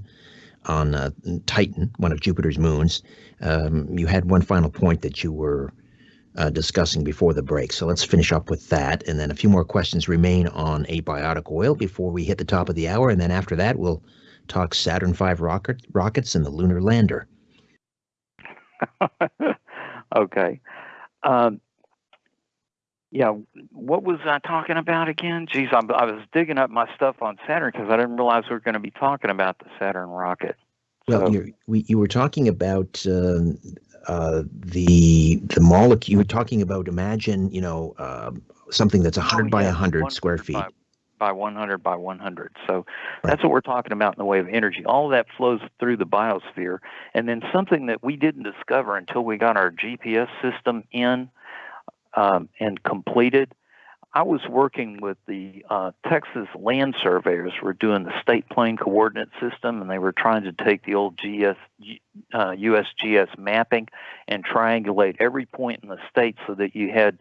on uh, Titan, one of Jupiter's moons. Um, you had one final point that you were uh, discussing before the break. So let's finish up with that. And then a few more questions remain on abiotic oil before we hit the top of the hour. And then after that, we'll talk Saturn V rocket, rockets and the lunar lander. okay. Um, yeah, what was I talking about again? Geez, I, I was digging up my stuff on Saturn because I didn't realize we were going to be talking about the Saturn rocket. Well, so, we, you were talking about uh, uh, the the molecule. You were talking about imagine, you know, uh, something that's 100 oh, by 100 square feet. By, by 100 by 100. So that's what we're talking about in the way of energy. All of that flows through the biosphere. And then something that we didn't discover until we got our GPS system in um, and completed. I was working with the uh, Texas land surveyors. We're doing the state plane coordinate system, and they were trying to take the old GS, uh, USGS mapping and triangulate every point in the state so that you had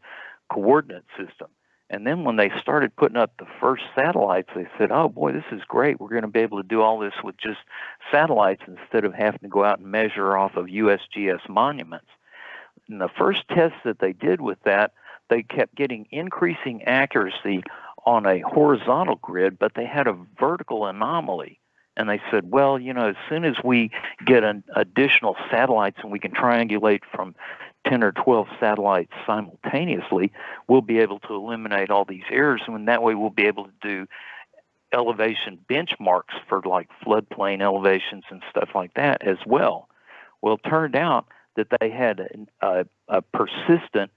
coordinate system. And then when they started putting up the first satellites, they said, oh boy, this is great. We're going to be able to do all this with just satellites instead of having to go out and measure off of USGS monuments. And the first test that they did with that, they kept getting increasing accuracy on a horizontal grid, but they had a vertical anomaly. And they said, well, you know, as soon as we get an additional satellites and we can triangulate from 10 or 12 satellites simultaneously, we'll be able to eliminate all these errors. And that way, we'll be able to do elevation benchmarks for like floodplain elevations and stuff like that as well. Well, it turned out that they had a, a persistent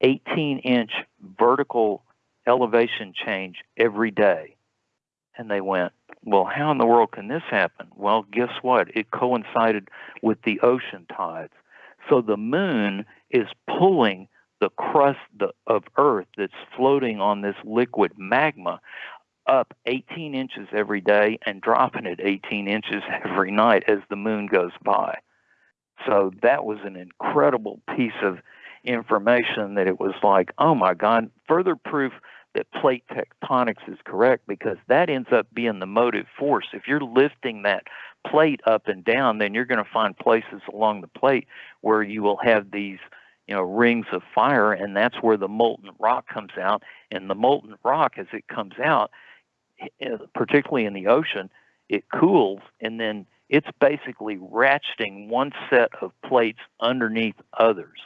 18 inch vertical elevation change every day. And they went, well, how in the world can this happen? Well, guess what? It coincided with the ocean tides. So the moon is pulling the crust of Earth that's floating on this liquid magma up 18 inches every day and dropping it 18 inches every night as the moon goes by. So that was an incredible piece of information that it was like, oh my God, further proof that plate tectonics is correct because that ends up being the motive force. If you're lifting that plate up and down, then you're going to find places along the plate where you will have these, you know, rings of fire, and that's where the molten rock comes out. And the molten rock, as it comes out, eh, particularly in the ocean, it cools, and then it's basically ratcheting one set of plates underneath others.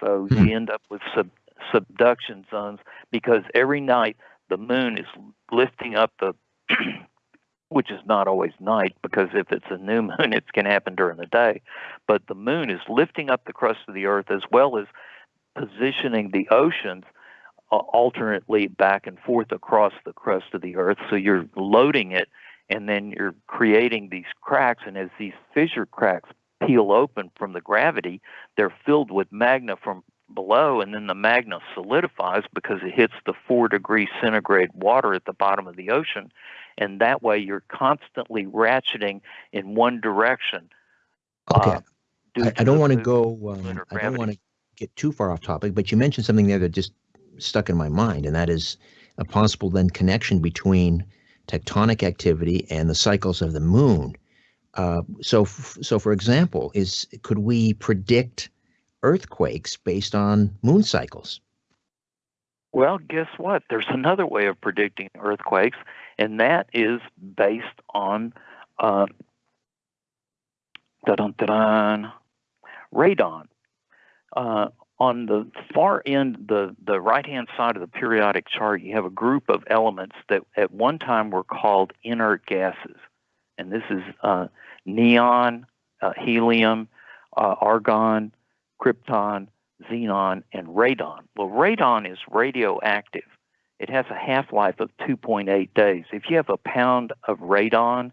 So hmm. you end up with sub- subduction zones because every night the moon is lifting up the which is not always night because if it's a new moon, it can happen during the day. But the moon is lifting up the crust of the earth as well as positioning the oceans uh, alternately back and forth across the crust of the earth. So you're loading it and then you're creating these cracks. And as these fissure cracks peel open from the gravity, they're filled with magma from below, and then the magma solidifies because it hits the four degree centigrade water at the bottom of the ocean. And that way you're constantly ratcheting in one direction. Okay. Uh, I, I, don't want to go, um, I don't want to get too far off topic, but you mentioned something there that just stuck in my mind, and that is a possible then connection between tectonic activity and the cycles of the moon. Uh, so, so for example, is could we predict earthquakes based on moon cycles? Well, guess what? There's another way of predicting earthquakes, and that is based on uh, radon. Uh, on the far end, the, the right hand side of the periodic chart, you have a group of elements that at one time were called inert gases. And this is uh, neon, uh, helium, uh, argon, krypton, xenon, and radon. Well, radon is radioactive. It has a half life of 2.8 days. If you have a pound of radon,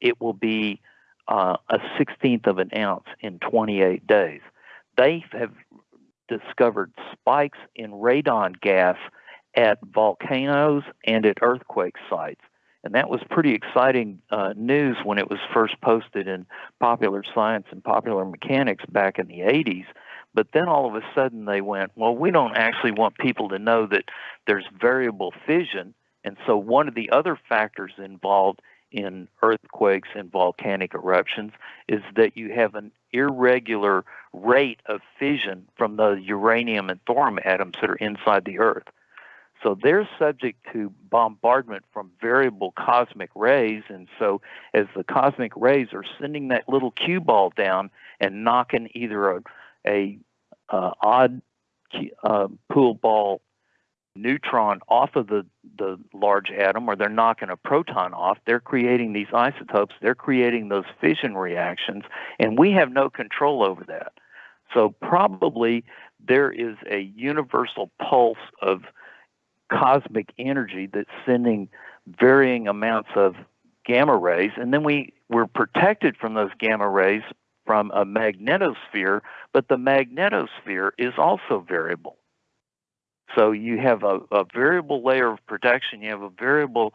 it will be uh, a sixteenth of an ounce in 28 days. They have discovered spikes in radon gas at volcanoes and at earthquake sites. And that was pretty exciting uh, news when it was first posted in Popular Science and Popular Mechanics back in the 80s. But then all of a sudden they went, well, we don't actually want people to know that there's variable fission. And so one of the other factors involved in earthquakes and volcanic eruptions is that you have an irregular rate of fission from the uranium and thorium atoms that are inside the Earth. So they're subject to bombardment from variable cosmic rays. And so as the cosmic rays are sending that little cue ball down and knocking either a, a uh, odd uh, pool ball neutron off of the, the large atom or they're knocking a proton off, they're creating these isotopes, they're creating those fission reactions, and we have no control over that. So probably there is a universal pulse of cosmic energy that's sending varying amounts of gamma rays, and then we we're protected from those gamma rays from a magnetosphere, but the magnetosphere is also variable. So you have a, a variable layer of protection, you have a variable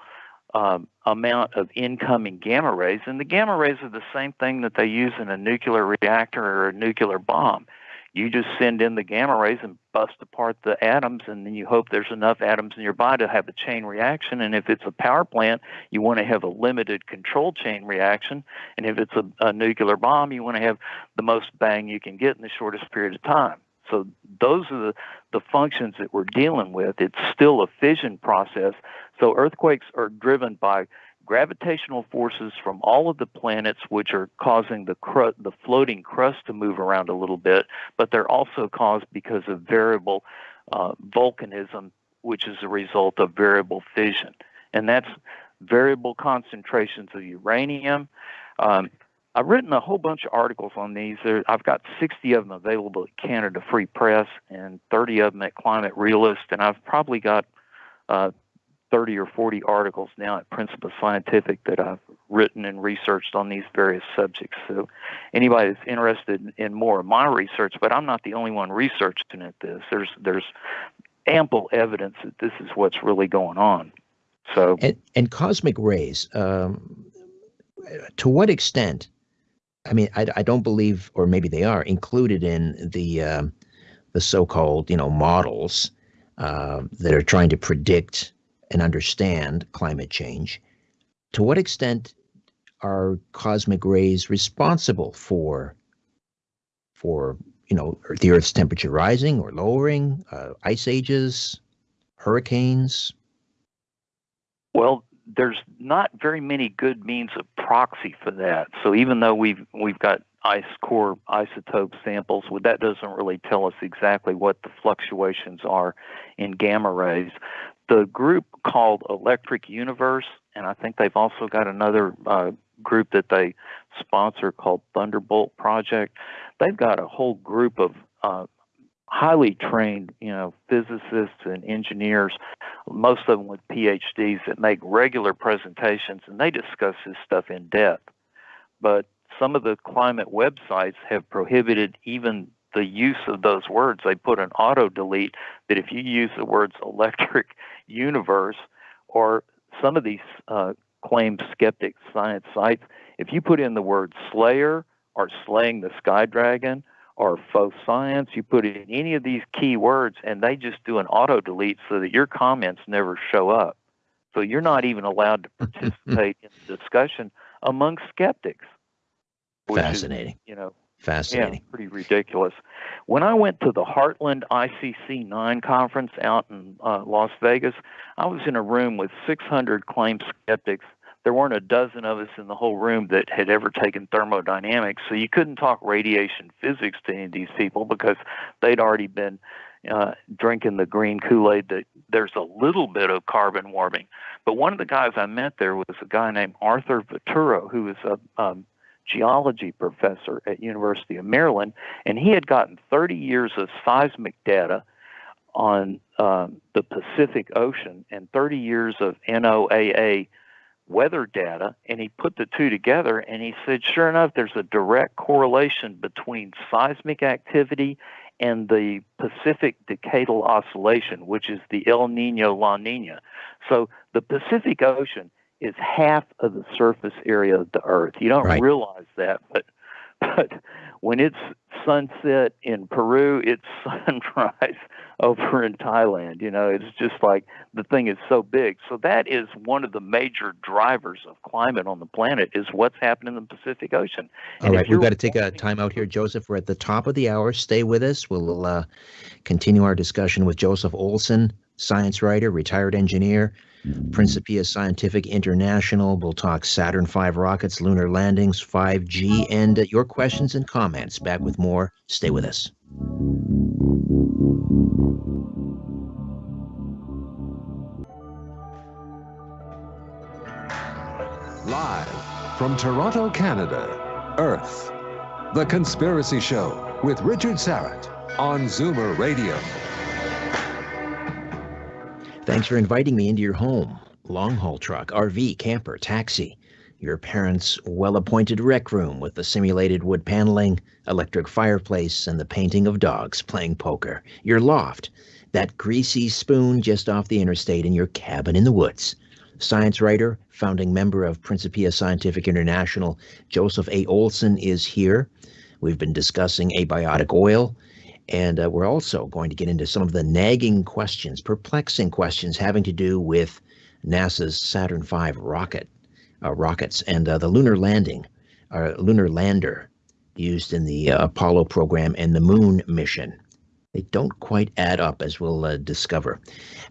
um, amount of incoming gamma rays, and the gamma rays are the same thing that they use in a nuclear reactor or a nuclear bomb. You just send in the gamma rays and bust apart the atoms, and then you hope there's enough atoms in your body to have a chain reaction. And if it's a power plant, you want to have a limited control chain reaction. And if it's a, a nuclear bomb, you want to have the most bang you can get in the shortest period of time. So those are the, the functions that we're dealing with. It's still a fission process. So earthquakes are driven by gravitational forces from all of the planets, which are causing the cru- the floating crust to move around a little bit, but they're also caused because of variable uh, volcanism, which is a result of variable fission, and that's variable concentrations of uranium. Um, I've written a whole bunch of articles on these. There, I've got 60 of them available at Canada Free Press and 30 of them at Climate Realist, and I've probably got uh, 30 or 40 articles now at Principia Scientific that I've written and researched on these various subjects. So, anybody that's interested in more of my research, but I'm not the only one researching at this. There's there's ample evidence that this is what's really going on. So, and, and cosmic rays. Um, to what extent I mean, I, I don't believe, or maybe they are included in the uh, the so-called you know models uh, that are trying to predict and understand climate change. To what extent are cosmic rays responsible for for you know the Earth's temperature rising or lowering, uh, ice ages, hurricanes? Well, there's not very many good means of proxy for that. So even though we've we've got ice core isotope samples, well, that doesn't really tell us exactly what the fluctuations are in gamma rays. The group called Electric Universe, and I think they've also got another uh, group that they sponsor called Thunderbolt Project. They've got a whole group of uh, highly trained, you know, physicists and engineers, most of them with PhDs that make regular presentations and they discuss this stuff in depth. But some of the climate websites have prohibited even the use of those words. They put an auto delete that if you use the words electric universe or some of these uh, claimed skeptic science sites, if you put in the word slayer or slaying the sky dragon or faux science, you put in any of these key words and they just do an auto delete so that your comments never show up. So you're not even allowed to participate in the discussion among skeptics. Fascinating. Is, you know, Fascinating. Yeah, pretty ridiculous. When I went to the Heartland ICC 9 conference out in uh, Las Vegas, I was in a room with 600 claimed skeptics. There weren't a dozen of us in the whole room that had ever taken thermodynamics, so you couldn't talk radiation physics to any of these people because they'd already been uh, drinking the green Kool Aid that there's a little bit of carbon warming. But one of the guys I met there was a guy named Arthur Viterito, who was a um, geology professor at University of Maryland, and he had gotten 30 years of seismic data on um, the Pacific Ocean and 30 years of NOAA weather data, and he put the two together, and he said, sure enough, there's a direct correlation between seismic activity and the Pacific Decadal Oscillation, which is the El Nino La Nina. So the Pacific Ocean is half of the surface area of the Earth. You don't right. realize that, but but when it's sunset in Peru, it's sunrise over in Thailand. You know, it's just like the thing is so big. So that is one of the major drivers of climate on the planet is what's happening in the Pacific Ocean. All right, we've got to take a time out here, Joseph. We're at the top of the hour. Stay with us. We'll uh, continue our discussion with Joseph Olson, science writer, retired engineer Principia Scientific International. We'll talk Saturn V rockets, lunar landings, 5G, and uh, your questions and comments. Back with more. Stay with us. Live from Toronto, Canada, Earth. The Conspiracy Show with Richard Syrett on Zoomer Radio. Thanks for inviting me into your home. Long haul truck, RV, camper, taxi. Your parents' well appointed rec room with the simulated wood paneling, electric fireplace, and the painting of dogs playing poker. Your loft, that greasy spoon just off the interstate in your cabin in the woods. Science writer, founding member of Principia Scientific International, Joseph A. Olson is here. We've been discussing abiotic oil and uh, we're also going to get into some of the nagging questions, perplexing questions having to do with NASA's Saturn V rocket, uh, rockets, and uh, the lunar landing, uh, lunar lander used in the uh, Apollo program and the moon mission. They don't quite add up, as we'll uh, discover.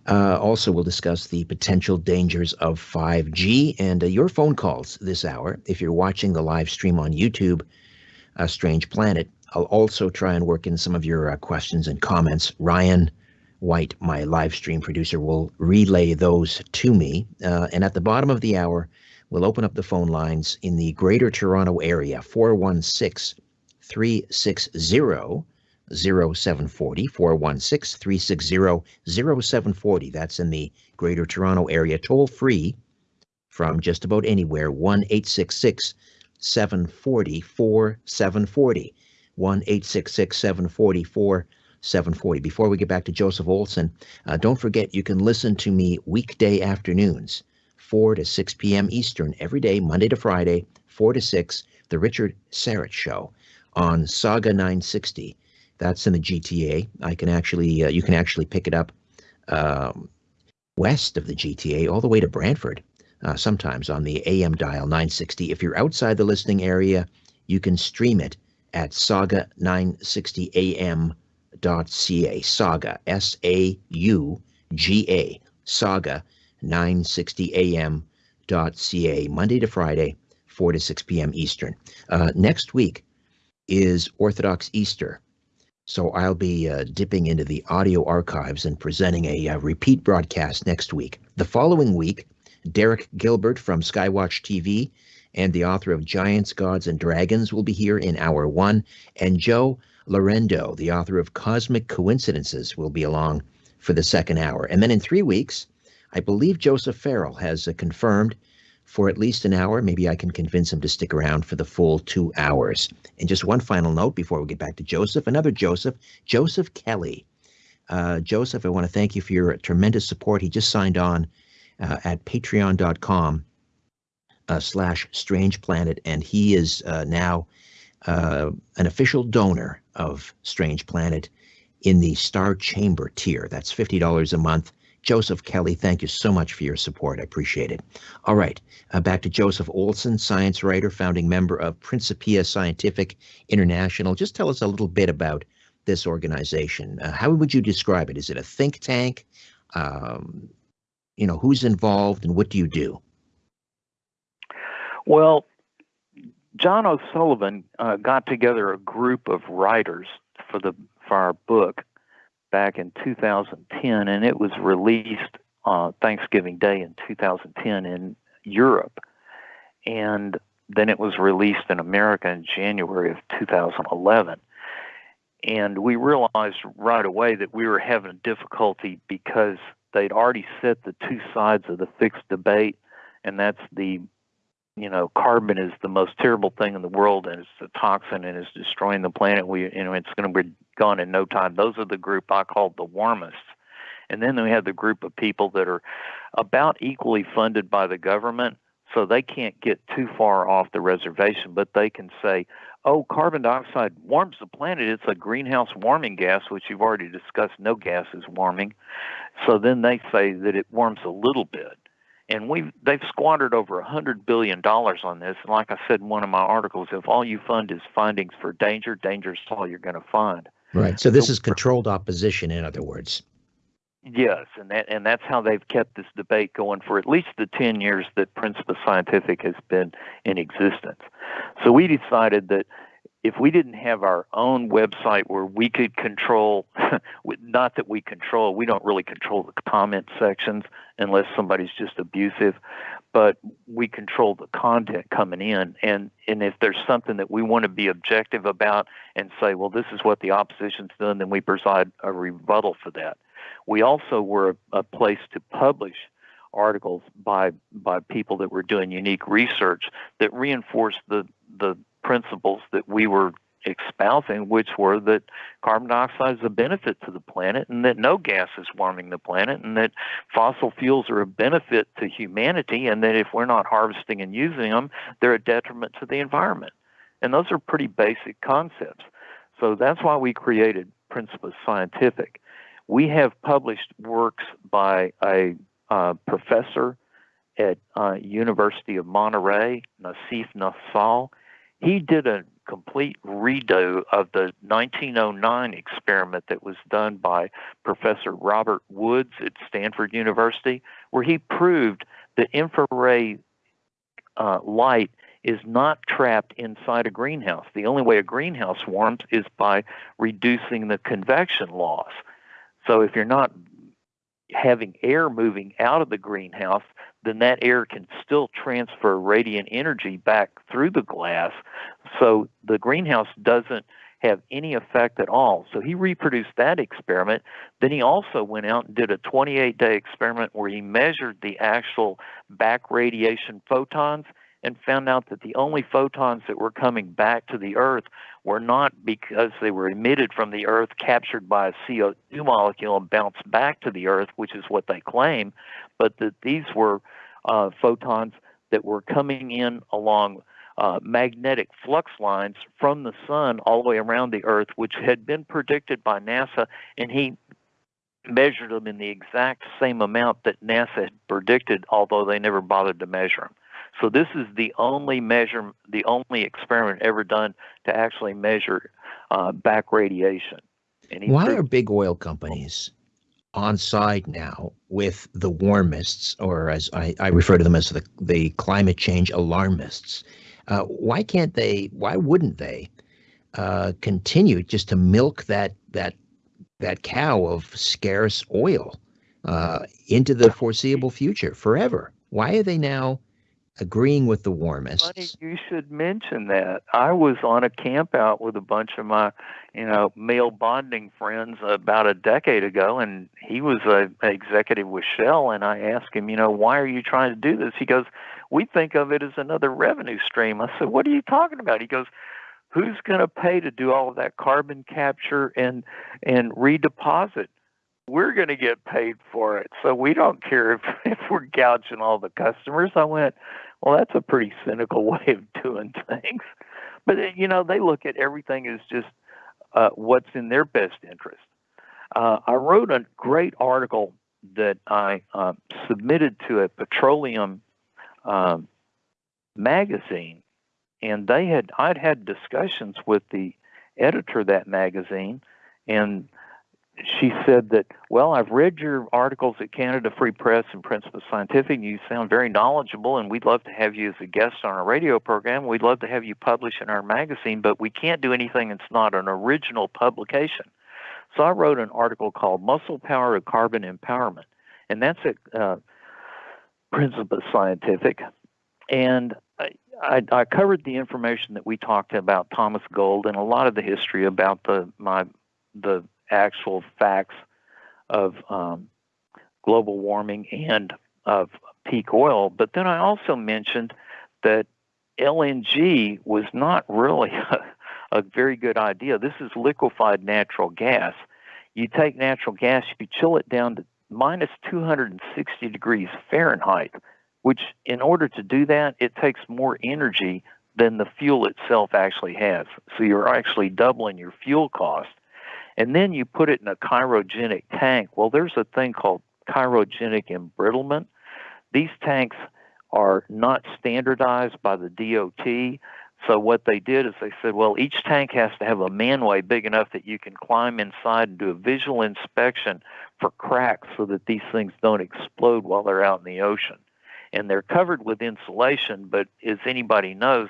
also, we'll discuss the potential dangers of 5G and your phone calls this hour. If you're watching the live stream on YouTube, a Strange Planet, I'll also try and work in some of your uh, questions and comments. Ryan White, my live stream producer, will relay those to me. Uh, and at the bottom of the hour, we'll open up the phone lines in the Greater Toronto Area 416 360 0740 416 360 0740. That's in the Greater Toronto Area, toll free from just about anywhere 1 866 740 4740. 1 866 744 740. Before we get back to Joseph Olson, uh, don't forget you can listen to me weekday afternoons, 4 to 6 p.m. Eastern, every day, Monday to Friday, 4 to 6, The Richard Syrett Show on Sauga 960. That's in the GTA. I can actually, uh, you can actually pick it up um, west of the GTA all the way to Brantford, uh, sometimes on the AM dial 960. If you're outside the listening area, you can stream it at sauga960am.ca. Sauga, S A U G A, sauga960am.ca, Monday to Friday, 4 to 6 p.m. Eastern. Uh, next week is Orthodox Easter. So I'll be uh, dipping into the audio archives and presenting a uh, repeat broadcast next week. The following week, Derek Gilbert from Skywatch TV and the author of Giants, Gods, and Dragons will be here in hour one. And Joe Lorendo, the author of Cosmic Coincidences, will be along for the second hour. And then in three weeks, I believe Joseph Farrell has uh, confirmed for at least an hour. Maybe I can convince him to stick around for the full two hours. And just one final note before we get back to Joseph, another Joseph, Joseph Kelly. Uh, Joseph, I want to thank you for your tremendous support. He just signed on uh, at patreon.com uh, slash strange planet, and he is uh, now uh, an official donor of Strange Planet in the Star Chamber tier. That's $50 a month. Joseph Kelly, thank you so much for your support. I appreciate it. All right, uh, back to Joseph Olson, science writer, founding member of Principia Scientific International. Just tell us a little bit about this organization. Uh, how would you describe it? Is it a think tank? Um, you know, who's involved and what do you do? Well, John O'Sullivan uh, got together a group of writers for the for our book back in 2010, and it was released uh, Thanksgiving Day in 2010 in Europe, and then it was released in America in January of 2011. And we realized right away that we were having a difficulty because they'd already set the two sides of the fixed debate, and that's the you know, carbon is the most terrible thing in the world, and it's a toxin and it's destroying the planet. We, you know, it's going to be gone in no time. Those are the group I call the warmists. And then we have the group of people that are about equally funded by the government, so they can't get too far off the reservation, but they can say, oh, carbon dioxide warms the planet. It's a greenhouse warming gas, which you've already discussed. No gas is warming. So then they say that it warms a little bit and we they've squandered over a hundred billion dollars on this. And like I said in one of my articles, if all you fund is findings for danger, danger is all you're going to find. Right. So this is controlled opposition, in other words. Yes, and that and that's how they've kept this debate going for at least the ten years that Principia Scientific has been in existence. So we decided that if we didn't have our own website where we could control, not that we control, we don't really control the comment sections unless somebody's just abusive, but we control the content coming in. And, and if there's something that we want to be objective about and say, well, this is what the opposition's done, then we provide a rebuttal for that. We also were a, a place to publish articles by by people that were doing unique research that reinforced the the principles that we were espousing, which were that carbon dioxide is a benefit to the planet and that no gas is warming the planet and that fossil fuels are a benefit to humanity and that if we're not harvesting and using them, they're a detriment to the environment. And those are pretty basic concepts. So that's why we created Principia Scientific. We have published works by a uh, professor at uh, University of Monterey, Nassif Nassal he did a complete redo of the 1909 experiment that was done by Professor Robert Woods at Stanford University, where he proved that infrared uh, light is not trapped inside a greenhouse. The only way a greenhouse warms is by reducing the convection loss. So if you're not having air moving out of the greenhouse, then that air can still transfer radiant energy back through the glass. So the greenhouse doesn't have any effect at all. So he reproduced that experiment. Then he also went out and did a 28 day experiment where he measured the actual back radiation photons and found out that the only photons that were coming back to the Earth were not because they were emitted from the Earth, captured by a CO2 molecule, and bounced back to the Earth, which is what they claim, but that these were uh, photons that were coming in along uh, magnetic flux lines from the sun all the way around the Earth, which had been predicted by NASA, and he measured them in the exact same amount that NASA had predicted, although they never bothered to measure them. So this is the only measure, the only experiment ever done to actually measure uh, back radiation. Why proved- are big oil companies on side now with the warmists, or as I, I refer to them as the, the climate change alarmists? Uh, why can't they? Why wouldn't they uh, continue just to milk that that that cow of scarce oil uh, into the foreseeable future forever? Why are they now agreeing with the warmists. Funny you should mention that. I was on a camp out with a bunch of my, you know, male bonding friends about a decade ago, and he was a, a executive with Shell, and I asked him, you know, why are you trying to do this? He goes, we think of it as another revenue stream. I said, what are you talking about? He goes, who's going to pay to do all of that carbon capture and and redeposit? We're going to get paid for it, so we don't care if if we're gouging all the customers. I went, well, that's a pretty cynical way of doing things. But uh, you know, they look at everything as just uh, what's in their best interest. Uh, I wrote a great article that I uh, submitted to a petroleum um, magazine, and they had I'd had discussions with the editor of that magazine, and she said that, well, I've read your articles at Canada Free Press and Principia Scientific, and you sound very knowledgeable, and we'd love to have you as a guest on our radio program. We'd love to have you publish in our magazine, but we can't do anything that's not an original publication. So I wrote an article called Muscle Power of Carbon Empowerment, and that's at uh, Principia Scientific. And I, I, I covered the information that we talked about Thomas Gold and a lot of the history about the my the actual facts of um, global warming and of peak oil. But then I also mentioned that LNG was not really a, a very good idea. This is liquefied natural gas. You take natural gas, you chill it down to minus 260 degrees Fahrenheit, which, in order to do that, it takes more energy than the fuel itself actually has. So you're actually doubling your fuel cost and then you put it in a cryogenic tank. Well, there's a thing called cryogenic embrittlement. These tanks are not standardized by the DOT. So what they did is they said, well, each tank has to have a manway big enough that you can climb inside and do a visual inspection for cracks so that these things don't explode while they're out in the ocean. And they're covered with insulation, but as anybody knows,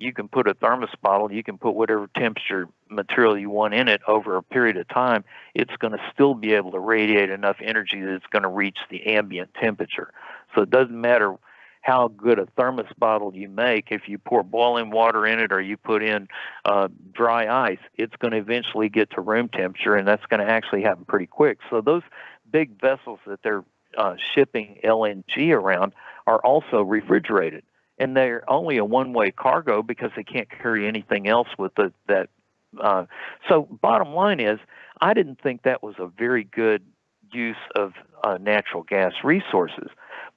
you can put a thermos bottle, you can put whatever temperature material you want in it over a period of time, it's going to still be able to radiate enough energy that it's going to reach the ambient temperature. So it doesn't matter how good a thermos bottle you make, if you pour boiling water in it or you put in uh, dry ice, it's going to eventually get to room temperature, and that's going to actually happen pretty quick. So those big vessels that they're uh, shipping LNG around are also refrigerated and they're only a one-way cargo because they can't carry anything else with the, that. Uh, so, bottom line is, I didn't think that was a very good use of uh, natural gas resources.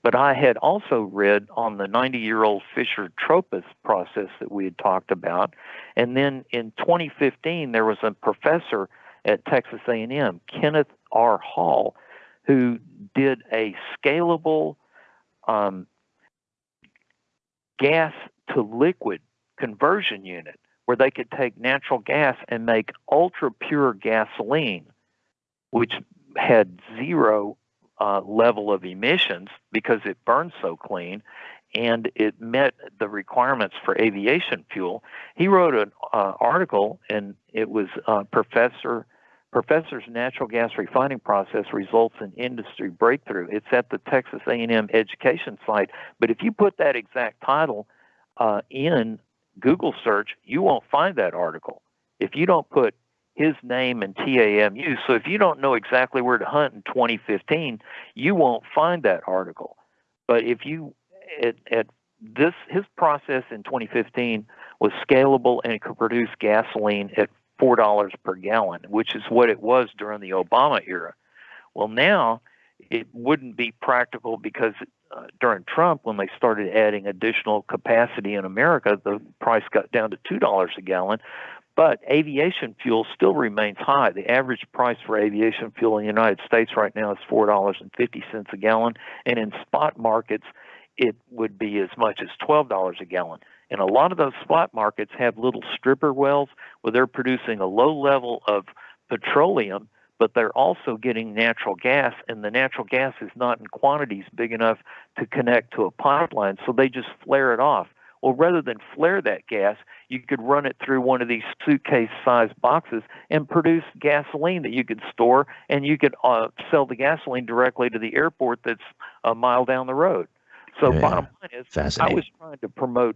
But I had also read on the 90-year-old Fischer Tropsch process that we had talked about, and then in 2015 there was a professor at Texas A&M, Kenneth R. Hall, who did a scalable um, gas to liquid conversion unit where they could take natural gas and make ultra pure gasoline, which had zero uh, level of emissions because it burns so clean and it met the requirements for aviation fuel. He wrote an uh, article, and it was uh, Professor Professor's natural gas refining process results in industry breakthrough. It's at the Texas A&M education site. But if you put that exact title uh, in Google search, you won't find that article. If you don't put his name and TAMU, so if you don't know exactly where to hunt in 2015, you won't find that article. But if you at, at this his process in 2015 was scalable and it could produce gasoline at four dollars per gallon, which is what it was during the Obama era. Well, now it wouldn't be practical because uh, during Trump, when they started adding additional capacity in America, the price got down to two dollars a gallon. But aviation fuel still remains high. The average price for aviation fuel in the United States right now is four dollars and fifty cents a gallon, and in spot markets, it would be as much as twelve dollars a gallon. And a lot of those spot markets have little stripper wells where they're producing a low level of petroleum, but they're also getting natural gas, and the natural gas is not in quantities big enough to connect to a pipeline, so they just flare it off. Well, rather than flare that gas, you could run it through one of these suitcase sized boxes and produce gasoline that you could store, and you could uh, sell the gasoline directly to the airport that's a mile down the road. So yeah. bottom line is, I was trying to promote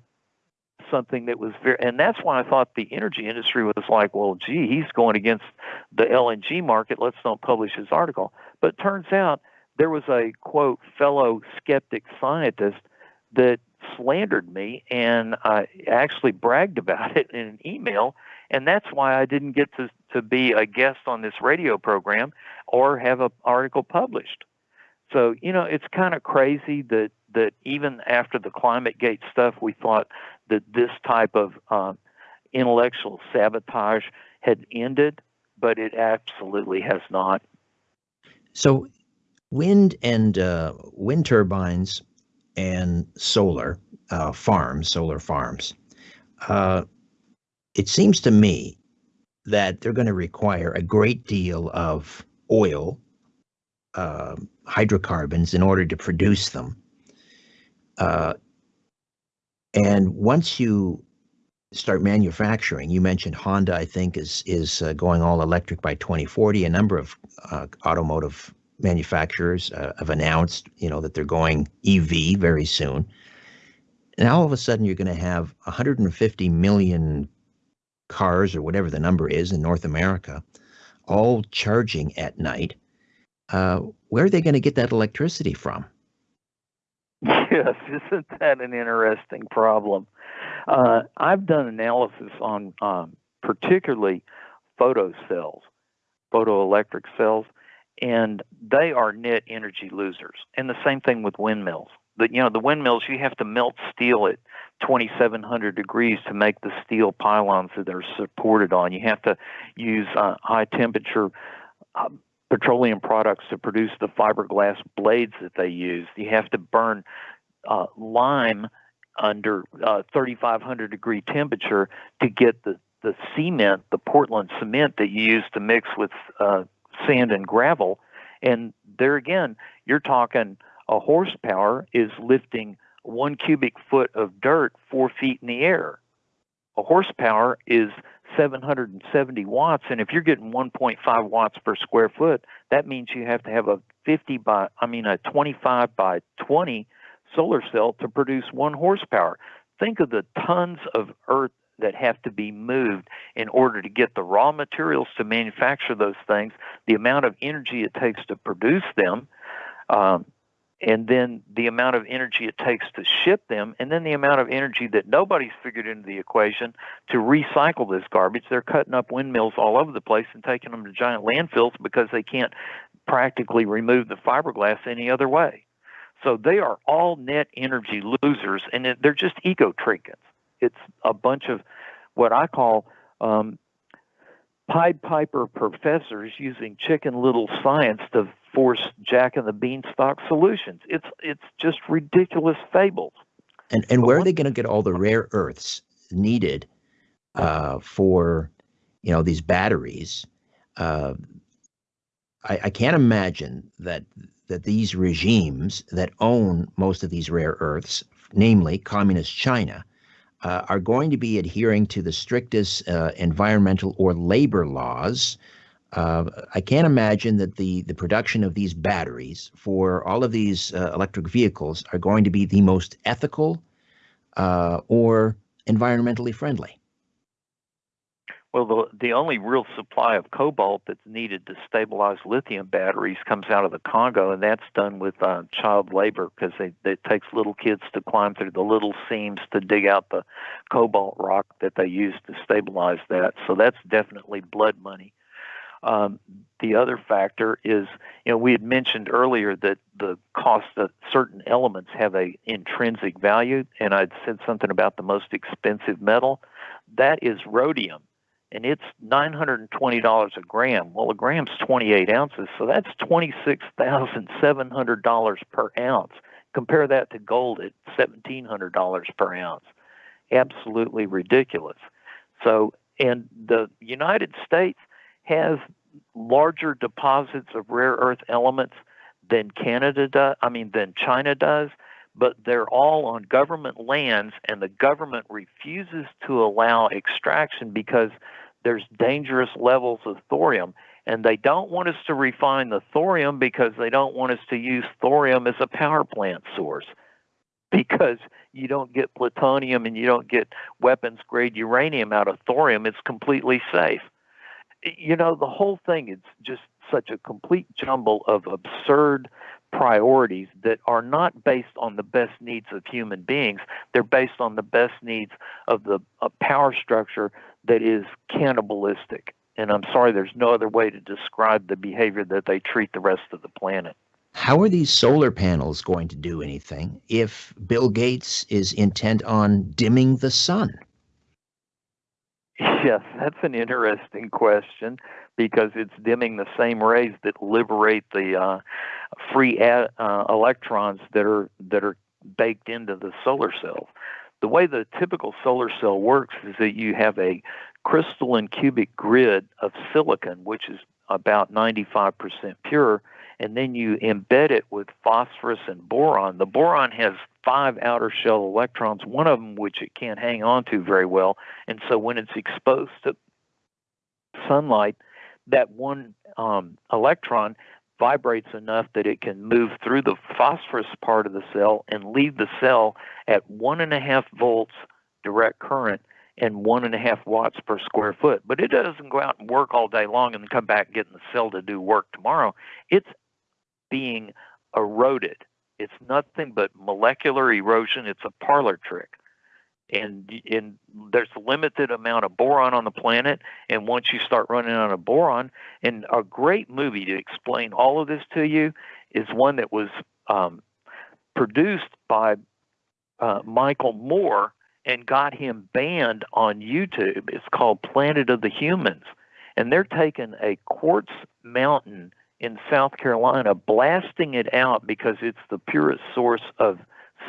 something that was very, and that's why I thought the energy industry was like, well, gee, he's going against the LNG market. Let's don't publish his article. But turns out there was a quote fellow skeptic scientist that slandered me, and I actually bragged about it in an email, and that's why I didn't get to to be a guest on this radio program or have an article published. So you know, it's kind of crazy that that even after the climate gate stuff, we thought that this type of um, intellectual sabotage had ended, but it absolutely has not. So, wind and uh, wind turbines and solar uh, farms, solar farms. Uh, it seems to me that they're going to require a great deal of oil, uh, hydrocarbons, in order to produce them. And once you start manufacturing, you mentioned Honda, I think, is is uh, going all electric by 2040. A number of uh, automotive manufacturers uh, have announced, you know, that they're going EV very soon. And all of a sudden, you're going to have 150 million cars, or whatever the number is, in North America, all charging at night. Uh, where are they going to get that electricity from? Yes, isn't that an interesting problem? Uh, I've done analysis on um, particularly photo cells, photoelectric cells, and they are net energy losers. And the same thing with windmills. The, you know, the windmills, you have to melt steel at 2,700 degrees to make the steel pylons that they're supported on. You have to use uh, high temperature uh, petroleum products to produce the fiberglass blades that they use. You have to burn uh, lime under uh, 3,500 degree temperature to get the, the cement, the Portland cement that you use to mix with uh, sand and gravel. And there again, you're talking a horsepower is lifting one cubic foot of dirt four feet in the air. A horsepower is 770 watts, and if you're getting 1.5 watts per square foot, that means you have to have a 50 by, I mean, a 25 by 20 solar cell to produce one horsepower. Think of the tons of earth that have to be moved in order to get the raw materials to manufacture those things, the amount of energy it takes to produce them, um, and then the amount of energy it takes to ship them, and then the amount of energy that nobody's figured into the equation to recycle this garbage. They're cutting up windmills all over the place and taking them to giant landfills because they can't practically remove the fiberglass any other way. So they are all net energy losers, and they're just eco trinkets. It's a bunch of what I call um, Pied Piper professors using chicken little science to force Jack and the Beanstalk solutions. It's it's just ridiculous fables. And and where are they going to get all the rare earths needed uh, for you know these batteries? Uh, I, I can't imagine that that these regimes that own most of these rare earths, namely communist China, uh, are going to be adhering to the strictest uh, environmental or labor laws. Uh, I can't imagine that the, the production of these batteries for all of these uh, electric vehicles are going to be the most ethical uh, or environmentally friendly. Well, the, the only real supply of cobalt that's needed to stabilize lithium batteries comes out of the Congo, and that's done with uh, child labor because it takes little kids to climb through the little seams to dig out the cobalt rock that they use to stabilize that. So that's definitely blood money. Um, the other factor is, you know, we had mentioned earlier that the cost of certain elements have a intrinsic value, and I'd said something about the most expensive metal. That is rhodium and it's $920 a gram. Well, a gram's 28 ounces, so that's $26,700 per ounce. Compare that to gold at $1,700 per ounce. Absolutely ridiculous. So, and the United States has larger deposits of rare earth elements than Canada does, I mean, than China does, but they're all on government lands, and the government refuses to allow extraction because there's dangerous levels of thorium. And they don't want us to refine the thorium because they don't want us to use thorium as a power plant source. because you don't get plutonium and you don't get weapons grade uranium out of thorium. It's completely safe. You know, the whole thing is just such a complete jumble of absurd priorities that are not based on the best needs of human beings. They're based on the best needs of the uh, power structure that is cannibalistic. And I'm sorry, there's no other way to describe the behavior that they treat the rest of the planet. How are these solar panels going to do anything if Bill Gates is intent on dimming the sun? Yes, that's an interesting question because it's dimming the same rays that liberate the uh, free uh, electrons that are that are baked into the solar cell. The way the typical solar cell works is that you have a crystalline cubic grid of silicon, which is about 95% pure, and then you embed it with phosphorus and boron. The boron has five outer shell electrons, one of them which it can't hang on to very well, and so when it's exposed to sunlight, that one um, electron vibrates enough that it can move through the phosphorus part of the cell and leave the cell at one and a half volts direct current and one and a half watts per square foot. But it doesn't go out and work all day long and come back and get in the cell to do work tomorrow. It's being eroded. It's nothing but molecular erosion. It's a parlor trick. And, and there's a limited amount of boron on the planet. And once you start running out of boron, and a great movie to explain all of this to you is one that was um, produced by uh, Michael Moore and got him banned on YouTube. It's called Planet of the Humans. And they're taking a quartz mountain in South Carolina, blasting it out because it's the purest source of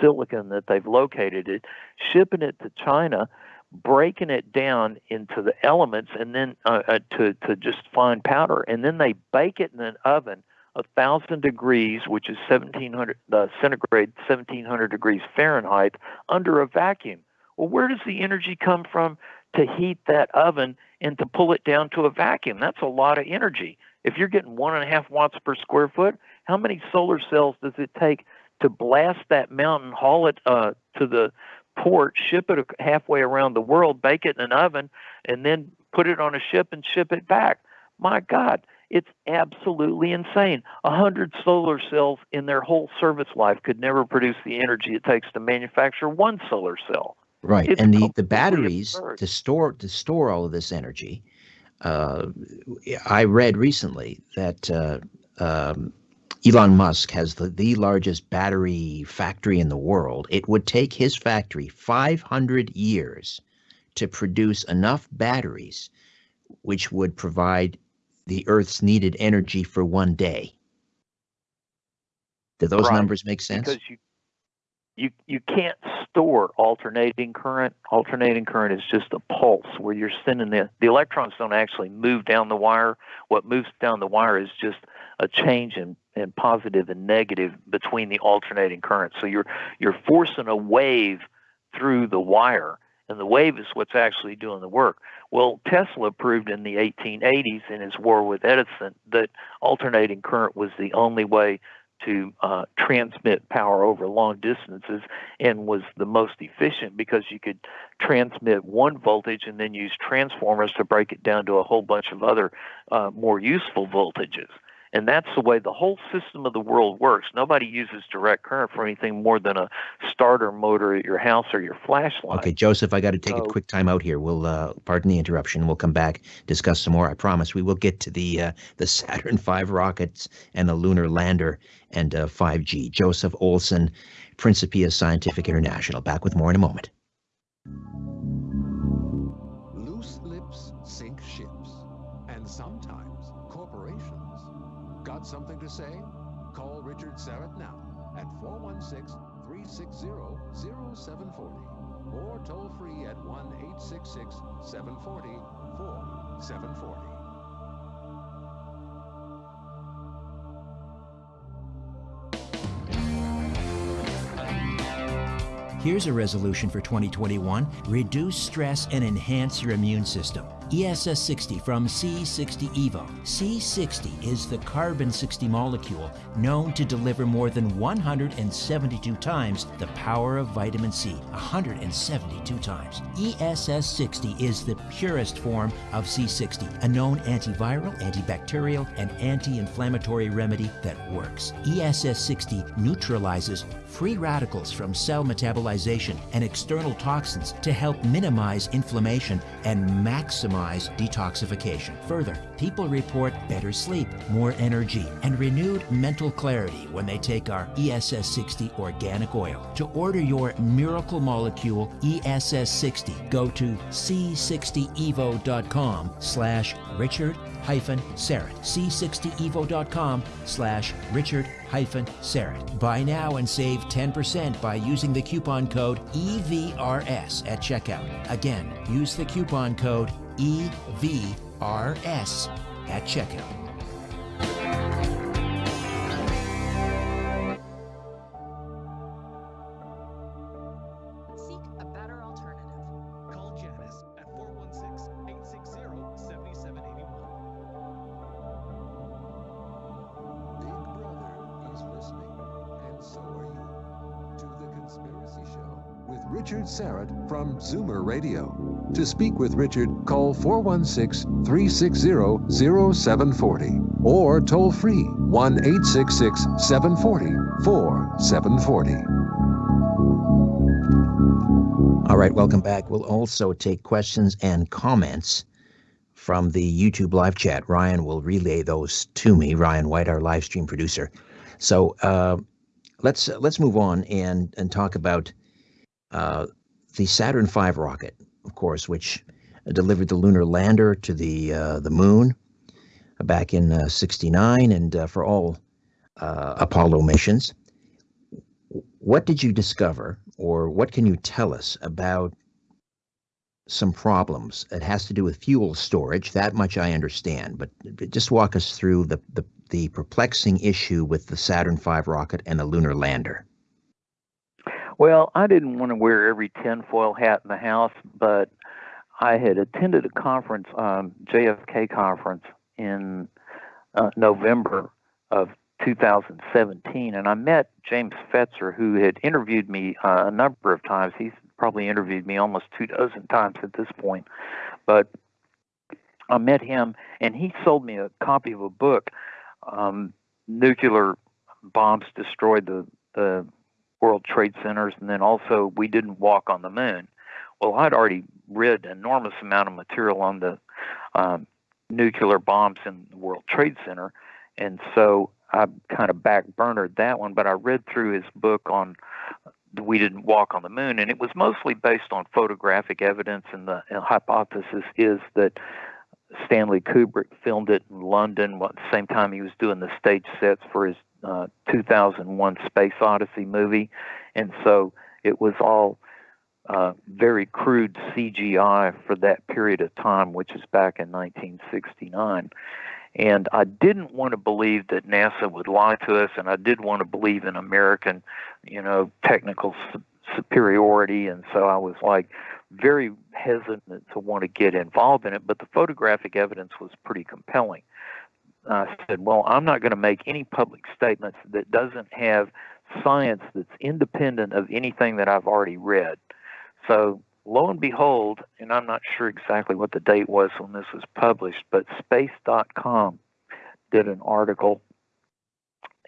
silicon that they've located it, shipping it to China, breaking it down into the elements and then uh, uh, to, to just fine powder. And then they bake it in an oven a thousand degrees, which is 1700 uh, centigrade, 1700 degrees Fahrenheit, under a vacuum. Well, where does the energy come from to heat that oven and to pull it down to a vacuum? That's a lot of energy. If you're getting one and a half watts per square foot, how many solar cells does it take to blast that mountain, haul it uh, to the port, ship it halfway around the world, bake it in an oven, and then put it on a ship and ship it back? My God, it's absolutely insane. A hundred solar cells in their whole service life could never produce the energy it takes to manufacture one solar cell. Right, it's and the, the batteries absurd. to store to store all of this energy uh, I read recently that uh, um, Elon Musk has the, the largest battery factory in the world. It would take his factory 500 years to produce enough batteries which would provide the Earth's needed energy for one day. Do those right. numbers make sense? Because you you you can't store alternating current. Alternating current is just a pulse where you're sending the the electrons don't actually move down the wire. What moves down the wire is just a change in, in positive and negative between the alternating current. So you're you're forcing a wave through the wire, and the wave is what's actually doing the work. Well, Tesla proved in the 1880s in his war with Edison that alternating current was the only way to uh, transmit power over long distances and was the most efficient because you could transmit one voltage and then use transformers to break it down to a whole bunch of other uh, more useful voltages. And that's the way the whole system of the world works. Nobody uses direct current for anything more than a starter motor at your house or your flashlight. Okay, Joseph, I got to take so, a quick time out here. We'll uh, pardon the interruption. We'll come back discuss some more. I promise we will get to the uh, the Saturn V rockets and the lunar lander and uh, 5G. Joseph Olson, Principia Scientific International. Back with more in a moment. Something to say? Call Richard Syrett now at 416-360-0740 or toll free at 1-866-740-4740. Here's a resolution for 2021 reduce stress and enhance your immune system. ESS 60 from C60 EVO. C60 is the carbon 60 molecule known to deliver more than 172 times the power of vitamin C. 172 times. ESS 60 is the purest form of C60, a known antiviral, antibacterial, and anti inflammatory remedy that works. ESS 60 neutralizes free radicals from cell metabolization and external toxins to help minimize inflammation and maximize detoxification. Further, people report better sleep, more energy, and renewed mental clarity when they take our ESS 60 organic oil. To order your miracle molecule ESS 60, go to c60evo.com slash Richard hyphen Syrett. C60evo.com slash Richard hyphen Syrett. Buy now and save 10% by using the coupon code EVRS at checkout. Again, use the coupon code EVRS at checkout. Syrett from Zoomer Radio. To speak with Richard, call 416 360 0740 or toll free 1 866 740 4740. All right, welcome back. We'll also take questions and comments from the YouTube live chat. Ryan will relay those to me. Ryan White, our live stream producer. So uh, let's let's move on and and talk about uh, the Saturn V rocket, of course, which delivered the lunar lander to the uh, the moon back in '69, and uh, for all uh, Apollo missions. What did you discover, or what can you tell us about some problems? It has to do with fuel storage. That much I understand, but but just walk us through the the, the perplexing issue with the Saturn V rocket and the lunar lander. Well, I didn't want to wear every tinfoil hat in the house, but I had attended a conference, um, JFK conference in uh, November of 2017, and I met James Fetzer, who had interviewed me uh, a number of times. He's probably interviewed me almost two dozen times at this point, but I met him, and he sold me a copy of a book. Um, nuclear bombs destroyed the the World Trade Centers, and then also we didn't walk on the moon. Well, I'd already read an enormous amount of material on the um, nuclear bombs in the World Trade Center, and so I kind of backburnered that one. But I read through his book on we didn't walk on the moon, and it was mostly based on photographic evidence. And the and hypothesis is that Stanley Kubrick filmed it in London at the same time he was doing the stage sets for his uh, 2001 Space Odyssey movie, and so it was all uh, very crude CGI for that period of time, which is back in 1969. And I didn't want to believe that NASA would lie to us, and I did want to believe in American, you know, technical su- superiority. And so I was like very hesitant to want to get involved in it. But the photographic evidence was pretty compelling. I said, well, I'm not going to make any public statements that doesn't have science that's independent of anything that I've already read. So lo and behold, and I'm not sure exactly what the date was when this was published, but space.com did an article,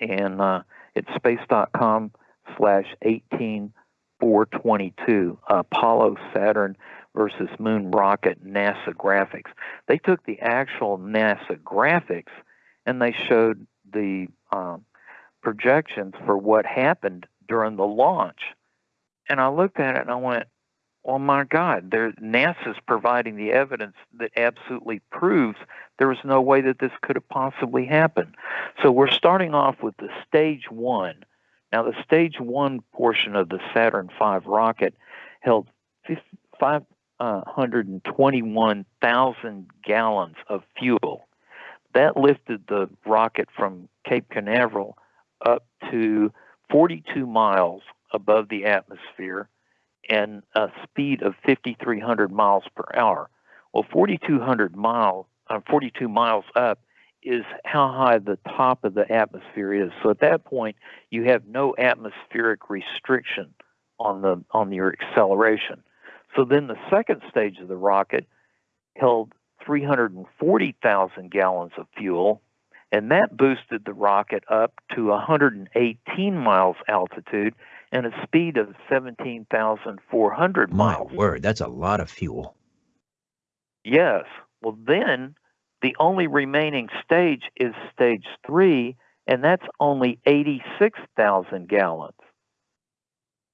and uh, it's space.com slash 18422, Apollo Saturn versus Moon Rocket NASA graphics. They took the actual NASA graphics and they showed the um, projections for what happened during the launch. And I looked at it and I went, oh my God, there, NASA's providing the evidence that absolutely proves there was no way that this could have possibly happened. So we're starting off with the stage one. Now, the stage one portion of the Saturn V rocket held 521,000 gallons of fuel. That lifted the rocket from Cape Canaveral up to 42 miles above the atmosphere and a speed of 5,300 miles per hour. Well, 4,200 miles, uh, 42 miles up is how high the top of the atmosphere is. So at that point, you have no atmospheric restriction on the on your acceleration. So then the second stage of the rocket held 340,000 gallons of fuel, and that boosted the rocket up to 118 miles altitude and a speed of 17,400 miles. My word, that's a lot of fuel. Yes. Well, then the only remaining stage is stage three, and that's only 86,000 gallons.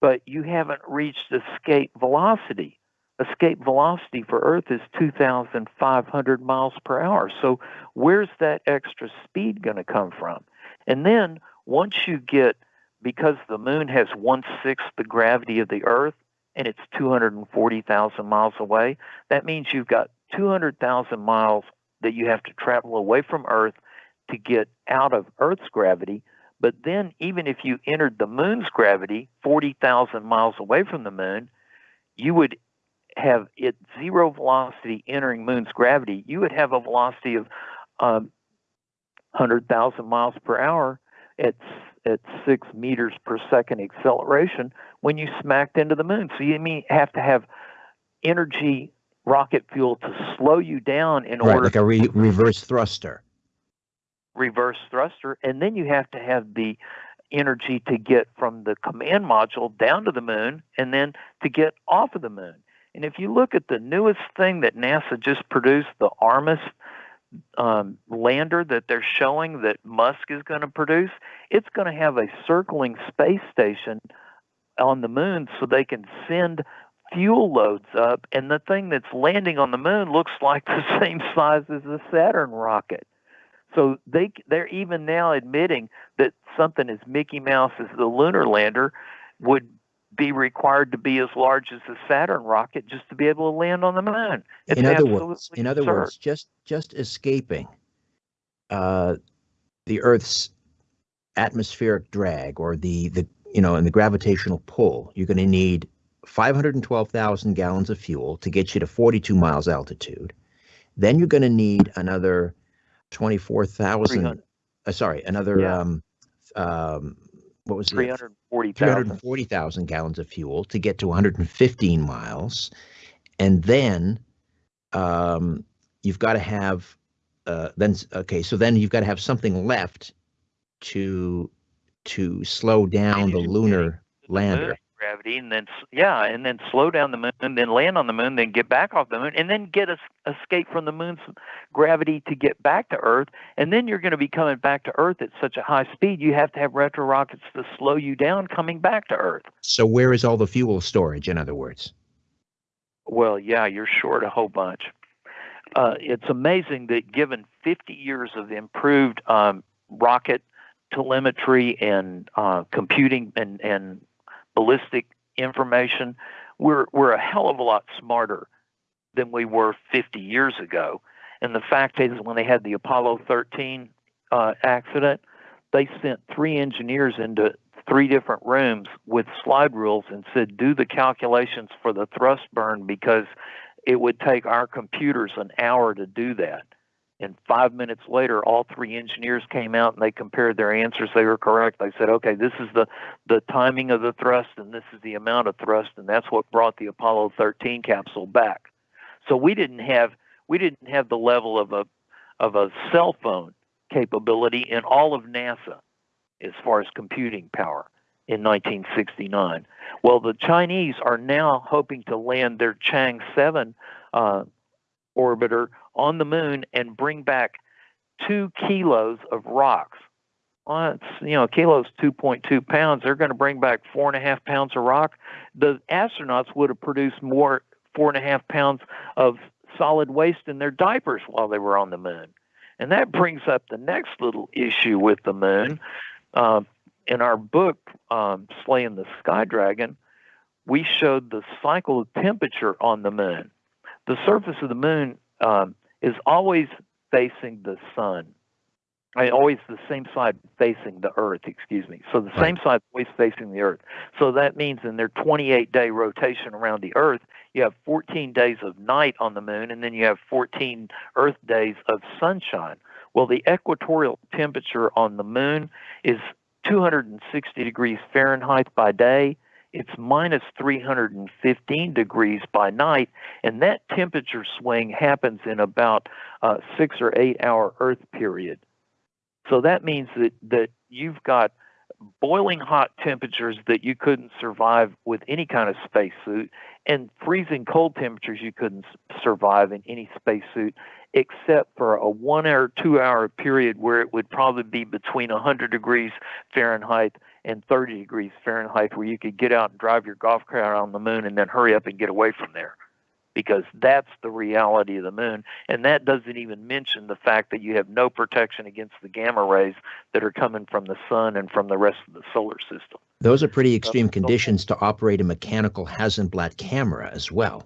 But you haven't reached escape velocity. Escape velocity for Earth is 2,500 miles per hour. So, where's that extra speed going to come from? And then, once you get, because the moon has one sixth the gravity of the Earth and it's 240,000 miles away, that means you've got 200,000 miles that you have to travel away from Earth to get out of Earth's gravity. But then, even if you entered the moon's gravity 40,000 miles away from the moon, you would have at zero velocity entering moon's gravity, you would have a velocity of um, 100,000 miles per hour at at six meters per second acceleration when you smacked into the moon. So you mean have to have energy rocket fuel to slow you down in right, order like a re- reverse thruster. reverse thruster, and then you have to have the energy to get from the command module down to the moon and then to get off of the moon. And if you look at the newest thing that NASA just produced, the Artemis um, lander that they're showing that Musk is going to produce, it's going to have a circling space station on the moon so they can send fuel loads up. And the thing that's landing on the moon looks like the same size as the Saturn rocket. So they they're even now admitting that something as Mickey Mouse as the lunar lander would be required to be as large as the Saturn rocket just to be able to land on the moon. It's in other words, in other absurd. words, just just escaping uh, the Earth's atmospheric drag or the the you know and the gravitational pull, you're going to need 512,000 gallons of fuel to get you to 42 miles altitude. Then you're going to need another 24,000. Uh, sorry, another Yeah. um, um, what was it? 340,000. 340,000 gallons of fuel to get to 115 miles. And then um, you've got to have, uh, then, okay, so then you've got to have something left to to slow down the lunar lander. Gravity and then yeah and then slow down the moon and then land on the moon then get back off the moon and then get us escape from the moon's gravity to get back to earth and then you're going to be coming back to earth at such a high speed you have to have retro rockets to slow you down coming back to earth So where is all the fuel storage, in other words? well yeah you're short a whole bunch uh, it's amazing that given 50 years of improved um, rocket telemetry and uh, computing and, and ballistic information, we're, we're a hell of a lot smarter than we were 50 years ago. And the fact is, when they had the Apollo 13 uh, accident, they sent three engineers into three different rooms with slide rules and said, do the calculations for the thrust burn because it would take our computers an hour to do that. And five minutes later, all three engineers came out and they compared their answers. They were correct. They said, okay, this is the, the timing of the thrust and this is the amount of thrust. And that's what brought the Apollo 13 capsule back. So we didn't have, we didn't have the level of a, of a cell phone capability in all of NASA as far as computing power in 1969. Well, the Chinese are now hoping to land their Chang 7 uh, orbiter on the moon and bring back two kilos of rocks. Well, it's, you know, a kilo is 2.2 pounds. They're going to bring back four and a half pounds of rock. The astronauts would have produced more four and a half pounds of solid waste in their diapers while they were on the moon. And that brings up the next little issue with the moon. Uh, in our book, um, Slaying the Sky Dragon, we showed the cycle of temperature on the moon. The surface of the moon um, is always facing the sun. I always the same side facing the Earth. Excuse me. So the right. same side always facing the Earth. So that means in their 28 day rotation around the Earth, you have 14 days of night on the moon, and then you have 14 Earth days of sunshine. Well, the equatorial temperature on the moon is 260 degrees Fahrenheit by day. It's minus 315 degrees by night, and that temperature swing happens in about a six or eight hour Earth period. So that means that, that you've got boiling hot temperatures that you couldn't survive with any kind of spacesuit, and freezing cold temperatures you couldn't survive in any spacesuit, except for a one or two hour period where it would probably be between 100 degrees Fahrenheit and 30 degrees Fahrenheit, where you could get out and drive your golf cart on the moon and then hurry up and get away from there because that's the reality of the moon. And that doesn't even mention the fact that you have no protection against the gamma rays that are coming from the sun and from the rest of the solar system. Those are pretty extreme conditions to operate a mechanical Hasselblad camera as well.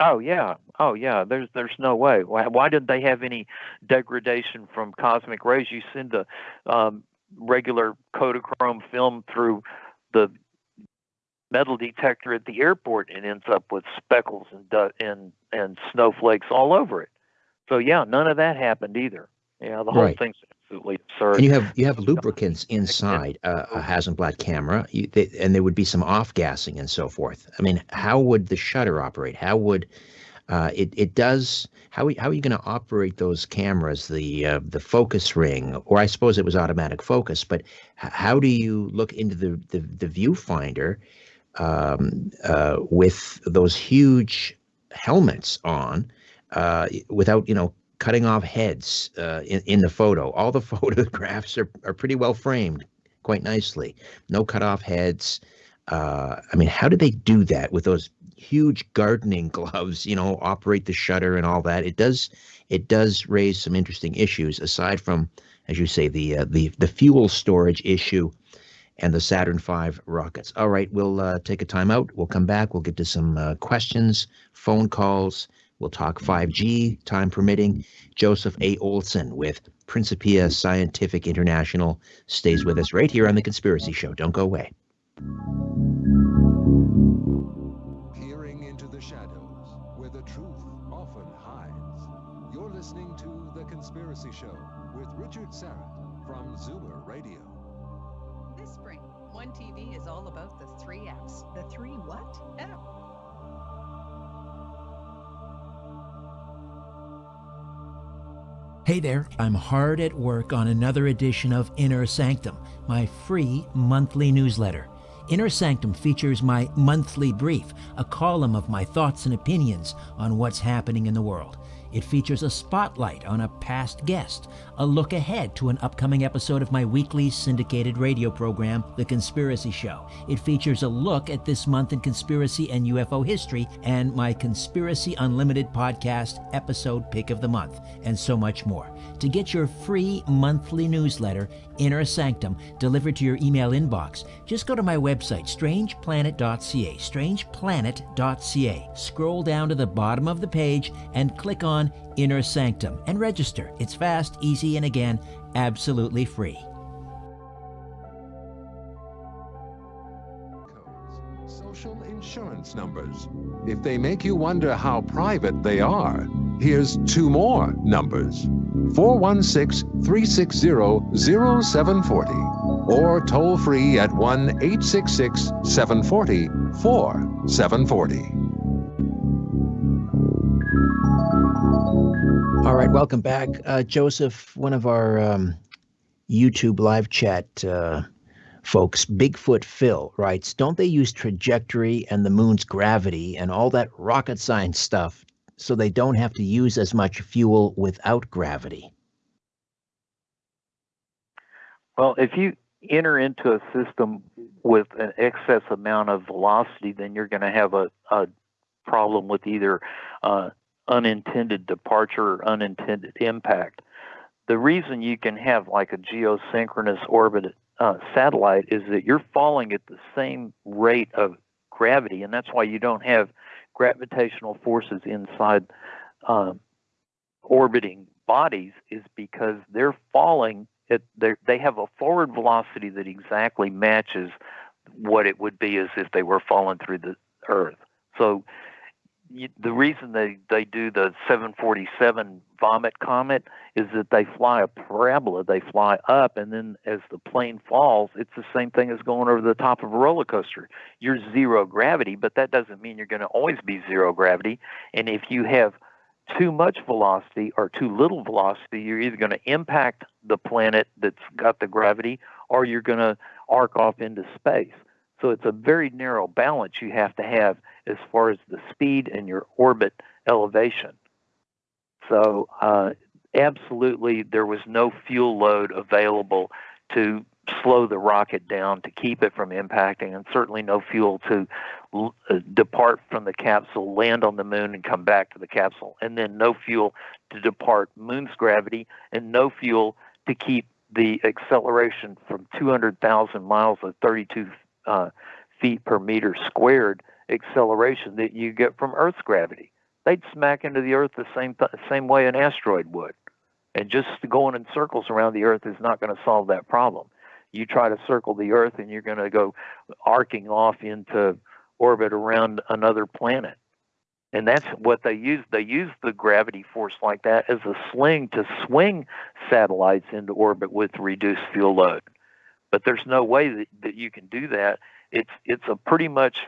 Oh yeah, oh yeah. There's there's no way. Why, why did they have any degradation from cosmic rays? You send a um, regular Kodachrome film through the metal detector at the airport and ends up with speckles and and and snowflakes all over it. So yeah, none of that happened either. Yeah, the whole right. thing's absolutely absurd. And you have you have lubricants inside uh, a, a Hasselblad camera, you, they, and there would be some off gassing and so forth. I mean, how would the shutter operate? How would uh, it it does how how are you going to operate those cameras the uh, the focus ring or I suppose it was automatic focus but how do you look into the the, the viewfinder um, uh, with those huge helmets on uh, without, you know, cutting off heads uh, in, in the photo. All the photographs are, are pretty well framed quite nicely. No cut off heads. I mean, how did they do that with those huge gardening gloves, you know, operate the shutter and all that? It does it does raise some interesting issues aside from, as you say, the uh, the the fuel storage issue and the Saturn V rockets. All right, we'll uh, take a time out. We'll come back. We'll get to some uh, questions, phone calls. We'll talk 5G, time permitting. Joseph A. Olson with Principia Scientific International stays with us right here on The Conspiracy Show. Don't go away. Hey there, I'm hard at work on another edition of Inner Sanctum, my free monthly newsletter. Inner Sanctum features my monthly brief, a column of my thoughts and opinions on what's happening in the world. It features a spotlight on a past guest, a look ahead to an upcoming episode of my weekly syndicated radio program, The Conspiracy Show. It features a look at this month in conspiracy and UFO history, and my Conspiracy Unlimited podcast episode pick of the month, and so much more. To get your free monthly newsletter, Inner Sanctum, delivered to your email inbox, just go to my website, strangeplanet.ca, strangeplanet.ca. Scroll down to the bottom of the page and click on on Inner Sanctum and register. It's fast, easy, and again, absolutely free. Social insurance numbers. If they make you wonder how private they are, here's two more numbers 416 360 0740 or toll free at 1 866 740 4740. All right, welcome back. Uh, Joseph, one of our um, YouTube live chat uh, folks, Bigfoot Phil, writes Don't they use trajectory and the moon's gravity and all that rocket science stuff so they don't have to use as much fuel without gravity? Well, if you enter into a system with an excess amount of velocity, then you're going to have a, a problem with either uh, unintended departure or unintended impact. The reason you can have like a geosynchronous orbit uh, satellite is that you're falling at the same rate of gravity, and that's why you don't have gravitational forces inside um, orbiting bodies is because they're falling. At, they have a forward velocity that exactly matches what it would be as if they were falling through the Earth. So the reason they, they do the 747 vomit comet is that they fly a parabola, they fly up, and then as the plane falls, it's the same thing as going over the top of a roller coaster. You're zero gravity, but that doesn't mean you're going to always be zero gravity. And if you have too much velocity or too little velocity, you're either going to impact the planet that's got the gravity or you're going to arc off into space. So it's a very narrow balance you have to have as far as the speed and your orbit elevation. So, uh, absolutely, there was no fuel load available to slow the rocket down to keep it from impacting, and certainly no fuel to uh, depart from the capsule, land on the moon, and come back to the capsule, and then no fuel to depart moon's gravity, and no fuel to keep the acceleration from 200,000 miles of 32 uh, feet per meter squared acceleration that you get from Earth's gravity. They'd smack into the Earth the same th- same way an asteroid would, and just going in circles around the Earth is not going to solve that problem. You try to circle the Earth, and you're going to go arcing off into orbit around another planet. And that's what they use. They use the gravity force like that as a sling to swing satellites into orbit with reduced fuel load. But there's no way that, that you can do that. It's it's a pretty much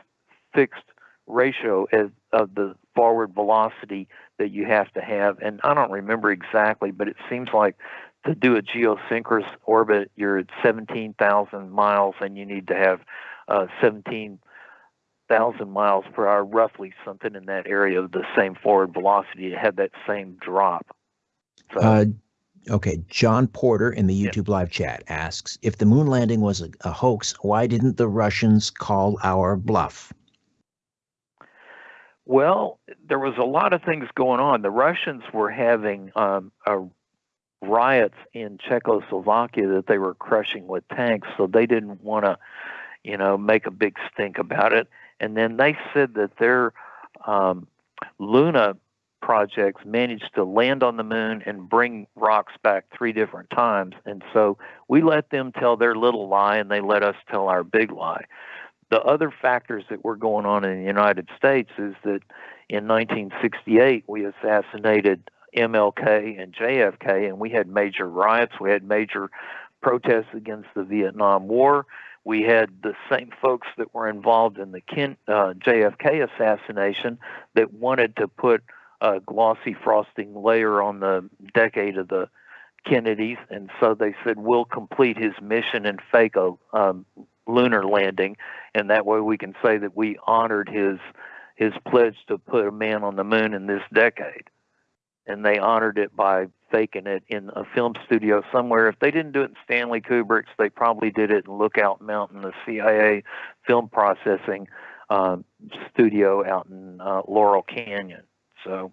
fixed ratio as, of the forward velocity that you have to have. And I don't remember exactly, but it seems like to do a geosynchronous orbit, you're at 17,000 miles and you need to have uh, 17,000 miles per hour, roughly something in that area of the same forward velocity to have that same drop. So, uh, okay, John Porter in the YouTube yeah. live chat asks If the moon landing was a, a hoax, why didn't the Russians call our bluff? Well, there was a lot of things going on. The Russians were having um, riots in Czechoslovakia that they were crushing with tanks, so they didn't want to, you know, make a big stink about it. And then they said that their um, Luna projects managed to land on the moon and bring rocks back three different times. And so we let them tell their little lie, and they let us tell our big lie the other factors that were going on in the United States is that in 1968 we assassinated MLK and JFK, and we had major riots. We had major protests against the Vietnam War. We had the same folks that were involved in the uh, JFK assassination that wanted to put a glossy frosting layer on the decade of the Kennedys, and so they said we'll complete his mission and fake a um, lunar landing, and that way we can say that we honored his his pledge to put a man on the moon in this decade. And they honored it by faking it in a film studio somewhere. If they didn't do it in Stanley Kubrick's, they probably did it in Lookout Mountain, the CIA film processing uh, studio out in uh, Laurel Canyon. So,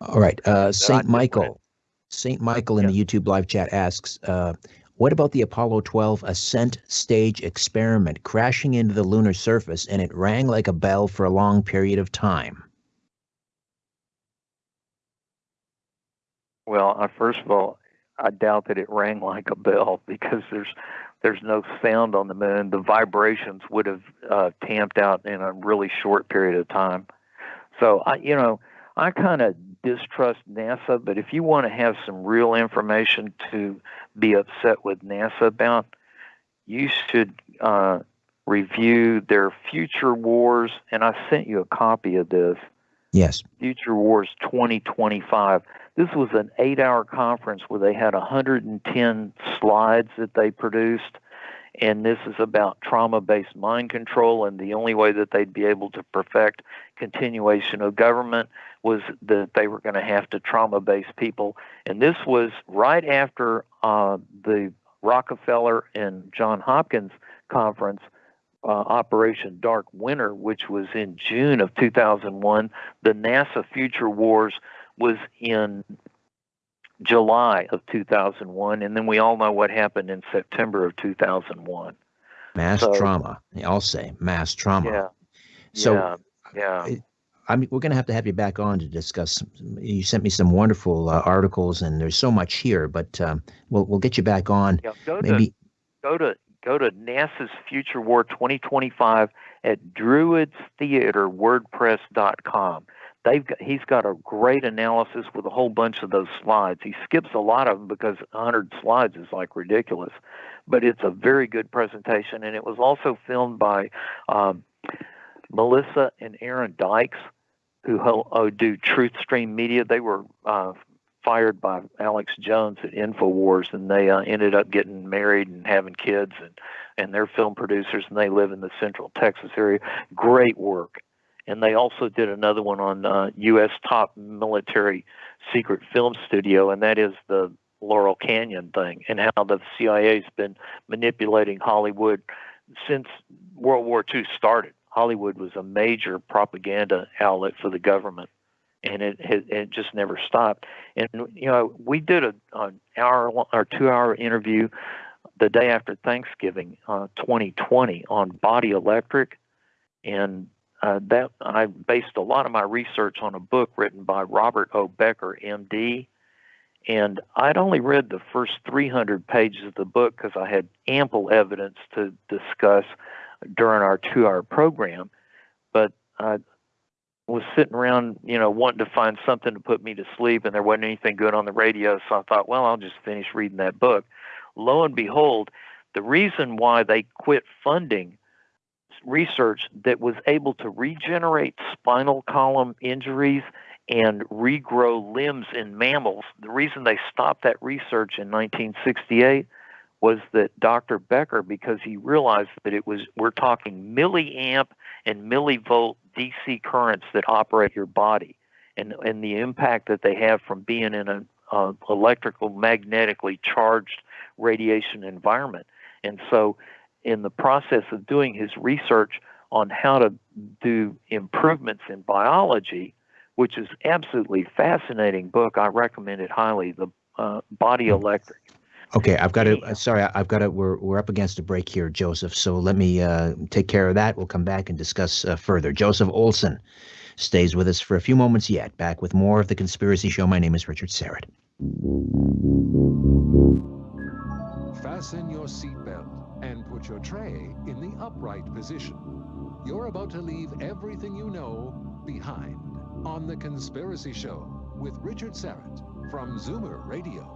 all right, uh, Saint Michael. Saint Michael in yeah. the YouTube live chat asks, uh, what about the Apollo 12 ascent stage experiment crashing into the lunar surface and it rang like a bell for a long period of time? Well, uh, first of all, I doubt that it rang like a bell because there's there's no sound on the moon. The vibrations would have uh, tamped out in a really short period of time. So I, you know, I kind of distrust NASA, but if you want to have some real information to be upset with NASA about, you should uh, review their Future Wars, and I sent you a copy of this. Yes. Future Wars 2025. This was an eight hour conference where they had 110 slides that they produced. And this is about trauma based mind control. And the only way that they'd be able to perfect continuation of government was that they were going to have to trauma base people. And this was right after uh, the Rockefeller and John Hopkins conference, uh, Operation Dark Winter, which was in June of 2001. The NASA Future Wars was in July of 2001. And then we all know what happened in September of 2001. Mass so, trauma. I'll say mass trauma. Yeah. So, yeah. Yeah. I'm, we're going to have to have you back on to discuss. You sent me some wonderful uh, articles, and there's so much here, but um, we'll we'll get you back on. Yeah, go Maybe to go to go to NASA's Future War 2025 at druidstheaterwordpress.com. They've got, he's got a great analysis with a whole bunch of those slides. He skips a lot of them because 100 slides is like ridiculous, but it's a very good presentation. And it was also filmed by um, Melissa and Aaron Dykes, who uh, do Truth Stream Media. They were uh, fired by Alex Jones at Infowars, and they uh, ended up getting married and having kids, and and they're film producers, and they live in the Central Texas area. Great work, and they also did another one on uh, U.S. top military secret film studio, and that is the Laurel Canyon thing, and how the CIA's been manipulating Hollywood since World War II started. Hollywood was a major propaganda outlet for the government and it, it just never stopped. And you know, we did a an hour or two hour interview the day after Thanksgiving, uh, 2020, on Body Electric, and uh, that I based a lot of my research on a book written by Robert O. Becker, M.D. And I'd only read the first 300 pages of the book because I had ample evidence to discuss during our two-hour program. But I was sitting around, you know, wanting to find something to put me to sleep, and there wasn't anything good on the radio. So I thought, well, I'll just finish reading that book. Lo and behold, the reason why they quit funding research that was able to regenerate spinal column injuries and regrow limbs in mammals, the reason they stopped that research in 1968 was that Dr. Becker, because he realized that it was, we're talking milliamp and millivolt DC currents that operate your body and, and the impact that they have from being in an uh, electrical, magnetically charged radiation environment. And so, in the process of doing his research on how to do improvements in biology, which is absolutely fascinating book, I recommend it highly. The uh, Body Electric. Okay, I've got to. Uh, sorry, I- I've got to. We're we're up against a break here, Joseph. So let me uh, take care of that. We'll come back and discuss uh, further. Joseph Olson stays with us for a few moments yet. Back with more of the Conspiracy Show. My name is Richard Syrett. Fasten your seatbelt and put your tray in the upright position. You're about to leave everything you know behind on The Conspiracy Show with Richard Syrett from Zoomer Radio.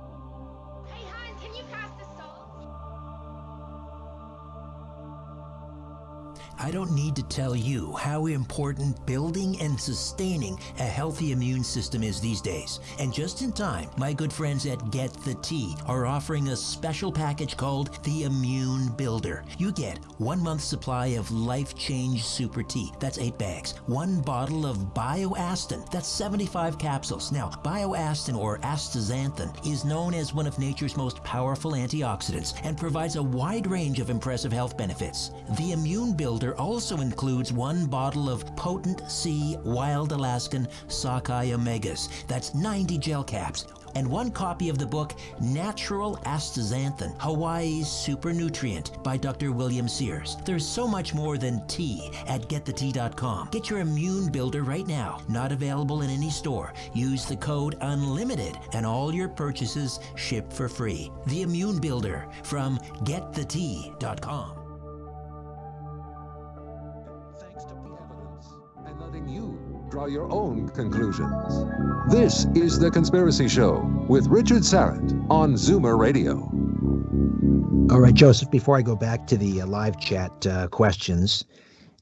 I don't need to tell you how important building and sustaining a healthy immune system is these days. And just in time, my good friends at Get the Tea are offering a special package called the Immune Builder. You get one month supply of Life Change Super Tea. That's eight bags. One bottle of Bioastin. That's 75 capsules. Now, Bioastin or astaxanthin is known as one of nature's most powerful antioxidants and provides a wide range of impressive health benefits. The Immune Builder also includes one bottle of potent sea wild Alaskan sockeye omegas. That's 90 gel caps. And one copy of the book Natural Astaxanthin, Hawaii's Super Nutrient by Dr. William Sears. There's so much more than tea at getthetea.com. Get your immune builder right now. Not available in any store. Use the code UNLIMITED and all your purchases ship for free. The Immune Builder from getthetea.com. you draw your own conclusions. This is The Conspiracy Show with Richard Syrett on Zoomer Radio. All right, Joseph. Before I go back to the uh, live chat uh, questions,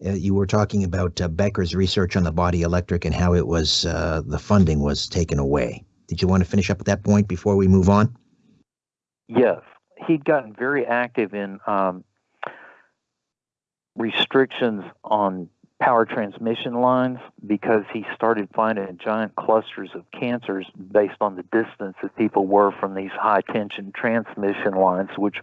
uh, you were talking about uh, Becker's research on the body electric and how it was uh, the funding was taken away. Did you want to finish up at that point before we move on? Yes, he'd gotten very active in um, restrictions on power transmission lines because he started finding giant clusters of cancers based on the distance that people were from these high tension transmission lines, which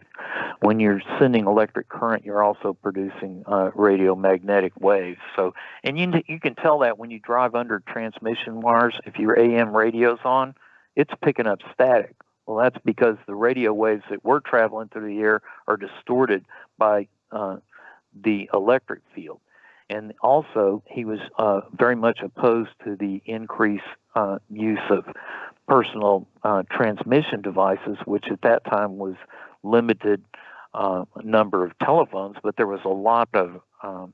when you're sending electric current, you're also producing uh, radiomagnetic waves. So, and you, you can tell that when you drive under transmission wires, if your AM radio's on, it's picking up static. Well, that's because the radio waves that we're traveling through the air are distorted by uh, the electric field. And also, he was uh, very much opposed to the increased uh, use of personal uh, transmission devices, which at that time was limited uh, number of telephones, but there was a lot of um,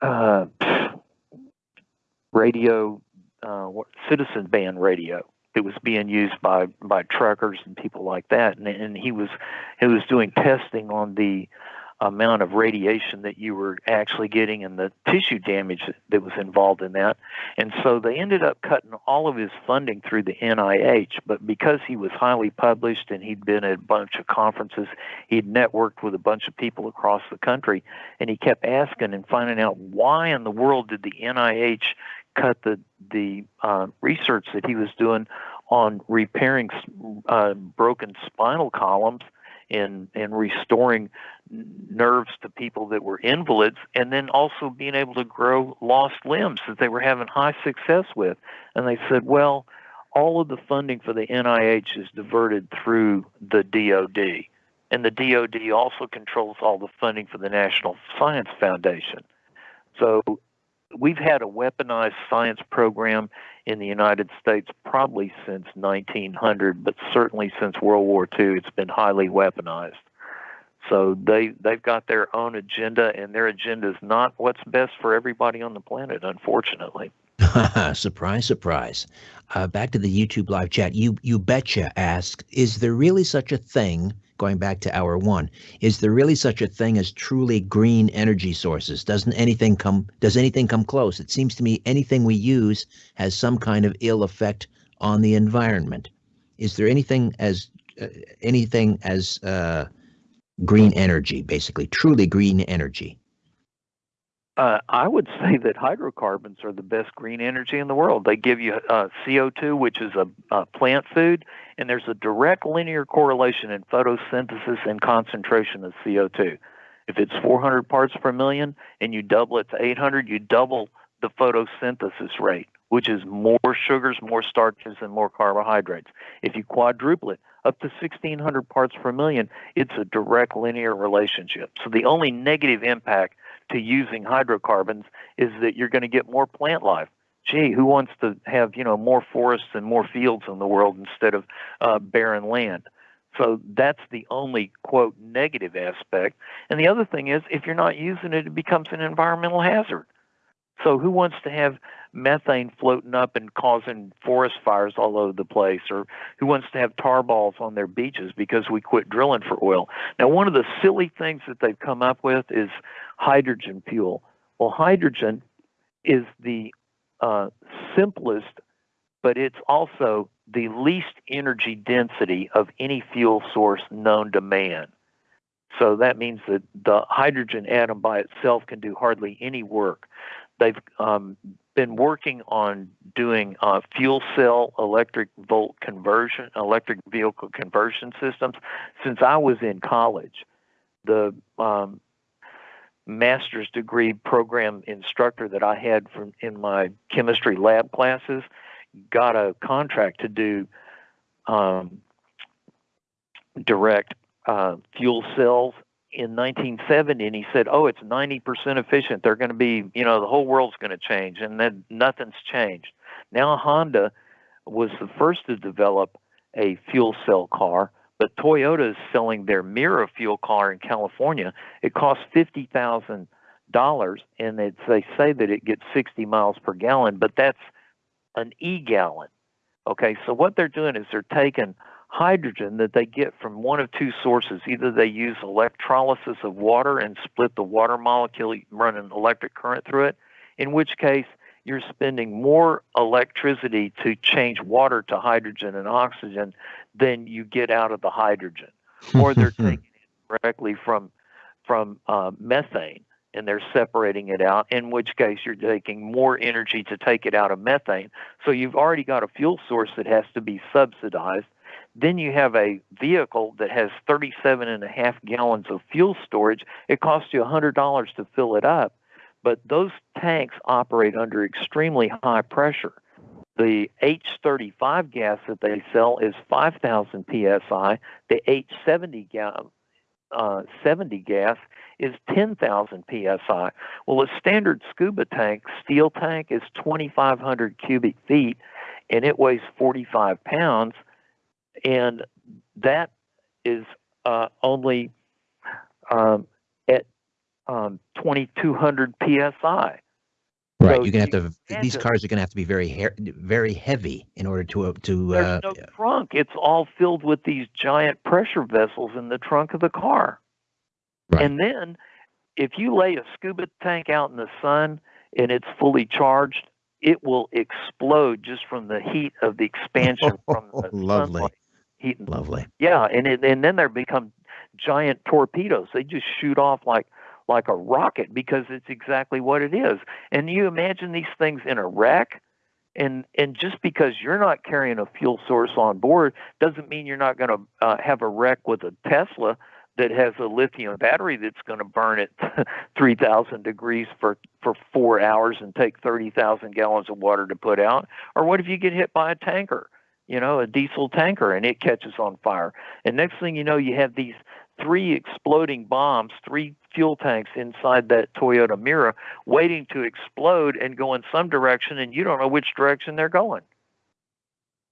uh, radio, uh, citizen band radio. It was being used by by truckers and people like that, and, and he was he was doing testing on the amount of radiation that you were actually getting and the tissue damage that was involved in that. And so they ended up cutting all of his funding through the NIH. But because he was highly published and he'd been at a bunch of conferences, he'd networked with a bunch of people across the country, and he kept asking and finding out why in the world did the NIH cut the the uh, research that he was doing on repairing uh, broken spinal columns in in restoring nerves to people that were invalids and then also being able to grow lost limbs that they were having high success with. And they said well all of the funding for the NIH is diverted through the DoD and the DoD also controls all the funding for the National Science Foundation. So we've had a weaponized science program in the United States probably since 1900, but certainly since World War II, it's been highly weaponized. So they they've got their own agenda, and their agenda is not what's best for everybody on the planet, unfortunately. surprise, surprise. Uh, back to the YouTube live chat. You you betcha asked, is there really such a thing going back to hour one, is there really such a thing as truly green energy sources? Doesn't anything come does anything come close? It seems to me anything we use has some kind of ill effect on the environment. Is there anything as uh, anything as uh, green energy, basically truly green energy? Uh, I would say that hydrocarbons are the best green energy in the world. They give you uh, CO2, which is a, a, plant food, and there's a direct linear correlation in photosynthesis and concentration of CO2. If it's 400 parts per million and you double it to 800, you double the photosynthesis rate, which is more sugars, more starches, and more carbohydrates. If you quadruple it up to 1600 parts per million, it's a direct linear relationship. So the only negative impact to using hydrocarbons is that you're going to get more plant life. Gee, who wants to have you know more forests and more fields in the world instead of uh, barren land? So that's the only quote negative aspect. And the other thing is, if you're not using it, it becomes an environmental hazard. So who wants to have methane floating up and causing forest fires all over the place, or who wants to have tar balls on their beaches because we quit drilling for oil? Now, one of the silly things that they've come up with is hydrogen fuel. Well, hydrogen is the uh, simplest, but it's also the least energy density of any fuel source known to man. So that means that the hydrogen atom by itself can do hardly any work. They've um, been working on doing uh, fuel cell electric volt conversion, electric vehicle conversion systems since I was in college. The um, master's degree program instructor that I had from in my chemistry lab classes got a contract to do um, direct uh, fuel cells in 1970 and he said, "Oh, it's 90% efficient. They're going to be, you know, the whole world's going to change." And then nothing's changed. Now Honda was the first to develop a fuel cell car, but Toyota is selling their Mirai fuel car in California. It costs fifty thousand dollars, and it's, they say that it gets 60 miles per gallon, but that's an e gallon. Okay, so what they're doing is they're taking hydrogen that they get from one of two sources. Either they use electrolysis of water and split the water molecule, run an electric current through it, in which case you're spending more electricity to change water to hydrogen and oxygen than you get out of the hydrogen. or they're taking it directly from from uh, methane and they're separating it out, in which case you're taking more energy to take it out of methane. So you've already got a fuel source that has to be subsidized then you have a vehicle that has 37 and a half gallons of fuel storage. It costs you $100 to fill it up, but those tanks operate under extremely high pressure. The H35 gas that they sell is 5,000 psi. The H70 ga- uh, 70 gas is 10,000 psi. Well, a standard scuba tank, steel tank, is 2,500 cubic feet, and it weighs 45 pounds, and that is uh, only um, at um, 2,200 psi. Right, So you're gonna have to. These cars are gonna have to be very he- very heavy in order to uh, to. There's Uh, no trunk. It's all filled with these giant pressure vessels in the trunk of the car. Right. And then if you lay a scuba tank out in the sun and it's fully charged, it will explode just from the heat of the expansion from the Lovely. sunlight heating. lovely. Yeah, and it, and then they become giant torpedoes. They just shoot off like like a rocket because it's exactly what it is. And you imagine these things in a wreck, and and just because you're not carrying a fuel source on board doesn't mean you're not going to uh, have a wreck with a Tesla that has a lithium battery that's going to burn at 3,000 degrees for for four hours and take 30,000 gallons of water to put out. Or what if you get hit by a tanker? You know, a diesel tanker, and it catches on fire. And next thing you know, you have these three exploding bombs, three fuel tanks inside that Toyota Mirai waiting to explode and go in some direction, and you don't know which direction they're going.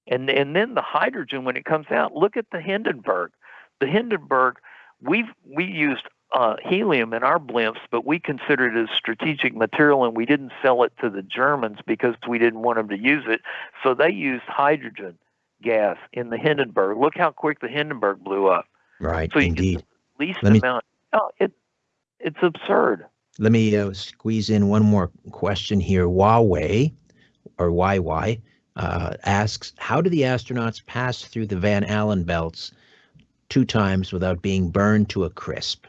And and then the hydrogen when it comes out, look at the Hindenburg. The Hindenburg, we've we used uh, helium in our blimps, but we considered it as strategic material, and we didn't sell it to the Germans because we didn't want them to use it. So they used hydrogen gas in the Hindenburg. Look how quick the Hindenburg blew up. Right, So indeed. the least Let me- amount. Oh, it it's absurd. Let me uh, squeeze in one more question here. Huawei, or YY, uh, asks, how do the astronauts pass through the Van Allen belts two times without being burned to a crisp?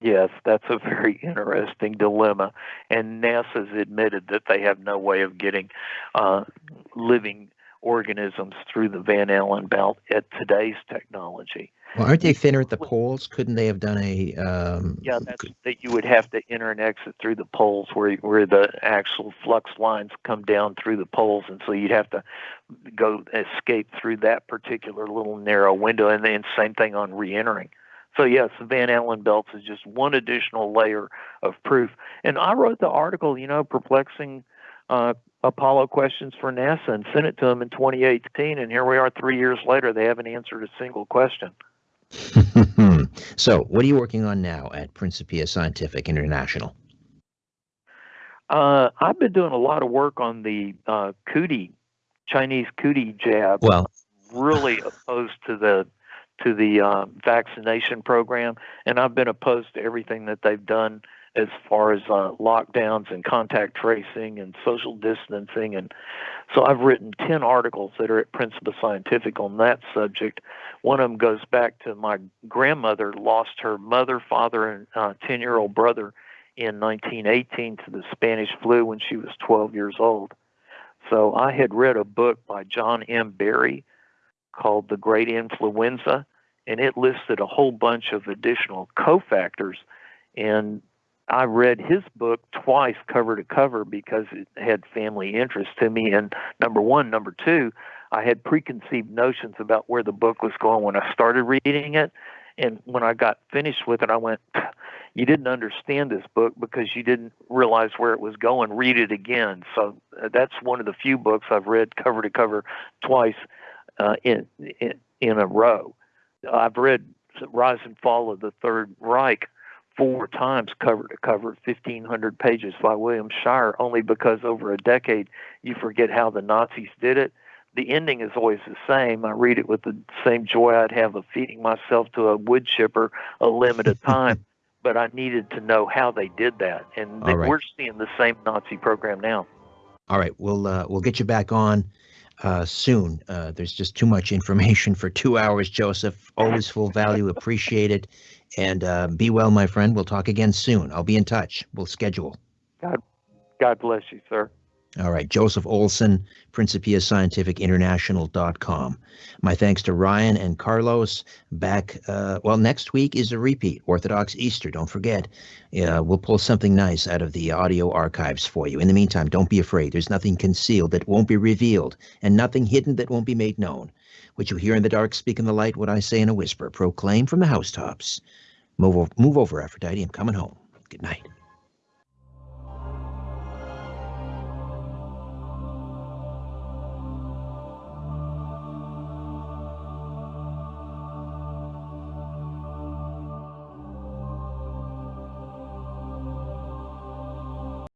Yes, that's a very interesting dilemma. And NASA's admitted that they have no way of getting uh, living organisms through the Van Allen belt at today's technology. Well, aren't they thinner at the poles? Couldn't they have done a? Um, Yeah, that's that you would have to enter and exit through the poles where where the actual flux lines come down through the poles, and so you'd have to go escape through that particular little narrow window, and then same thing on re-entering. So yes, the Van Allen belts is just one additional layer of proof. And I wrote the article, you know, perplexing uh, Apollo questions for NASA, and sent it to them in 2018, and here we are three years later. They haven't answered a single question. so, what are you working on now at Principia Scientific International? Uh, I've been doing a lot of work on the uh, cootie, Chinese cootie jab. Well, really opposed to the to the uh, vaccination program, and I've been opposed to everything that they've done as far as uh, lockdowns and contact tracing and social distancing. And so I've written 10 articles that are at Principia Scientific on that subject. One of them goes back to my grandmother lost her mother, father, and 10 year old brother in 1918 to the Spanish flu when she was 12 years old. So I had read a book by John M. Barry called The Great Influenza, and it listed a whole bunch of additional cofactors. And I read his book twice, cover to cover, because it had family interest to me. And number one, number two, I had preconceived notions about where the book was going when I started reading it. And when I got finished with it, I went, You didn't understand this book because you didn't realize where it was going. Read it again. So uh, that's one of the few books I've read cover to cover twice uh, in, in in a row. I've read Rise and Fall of the Third Reich four times cover to cover, 1,500 pages by William Shirer, only because over a decade you forget how the Nazis did it. The ending is always the same. I read it with the same joy I'd have of feeding myself to a wood chipper a limited time. but I needed to know how they did that, and right. we're seeing the same Nazi program now. All right, we'll uh, we'll get you back on uh, soon. Uh, there's just too much information for two hours, Joseph. Always full value. Appreciate it, and uh, be well, my friend. We'll talk again soon. I'll be in touch. We'll schedule. God, God bless you, sir. All right, Joseph Olson, PrincipiaScientificInternational.com. My thanks to Ryan and Carlos. Back, uh, well, next week is a repeat, Orthodox Easter. Don't forget. Uh, we'll pull something nice out of the audio archives for you. In the meantime, don't be afraid. There's nothing concealed that won't be revealed, and nothing hidden that won't be made known. What you hear in the dark, speak in the light. What I say in a whisper, proclaim from the housetops. Move, move over, Aphrodite. I'm coming home. Good night.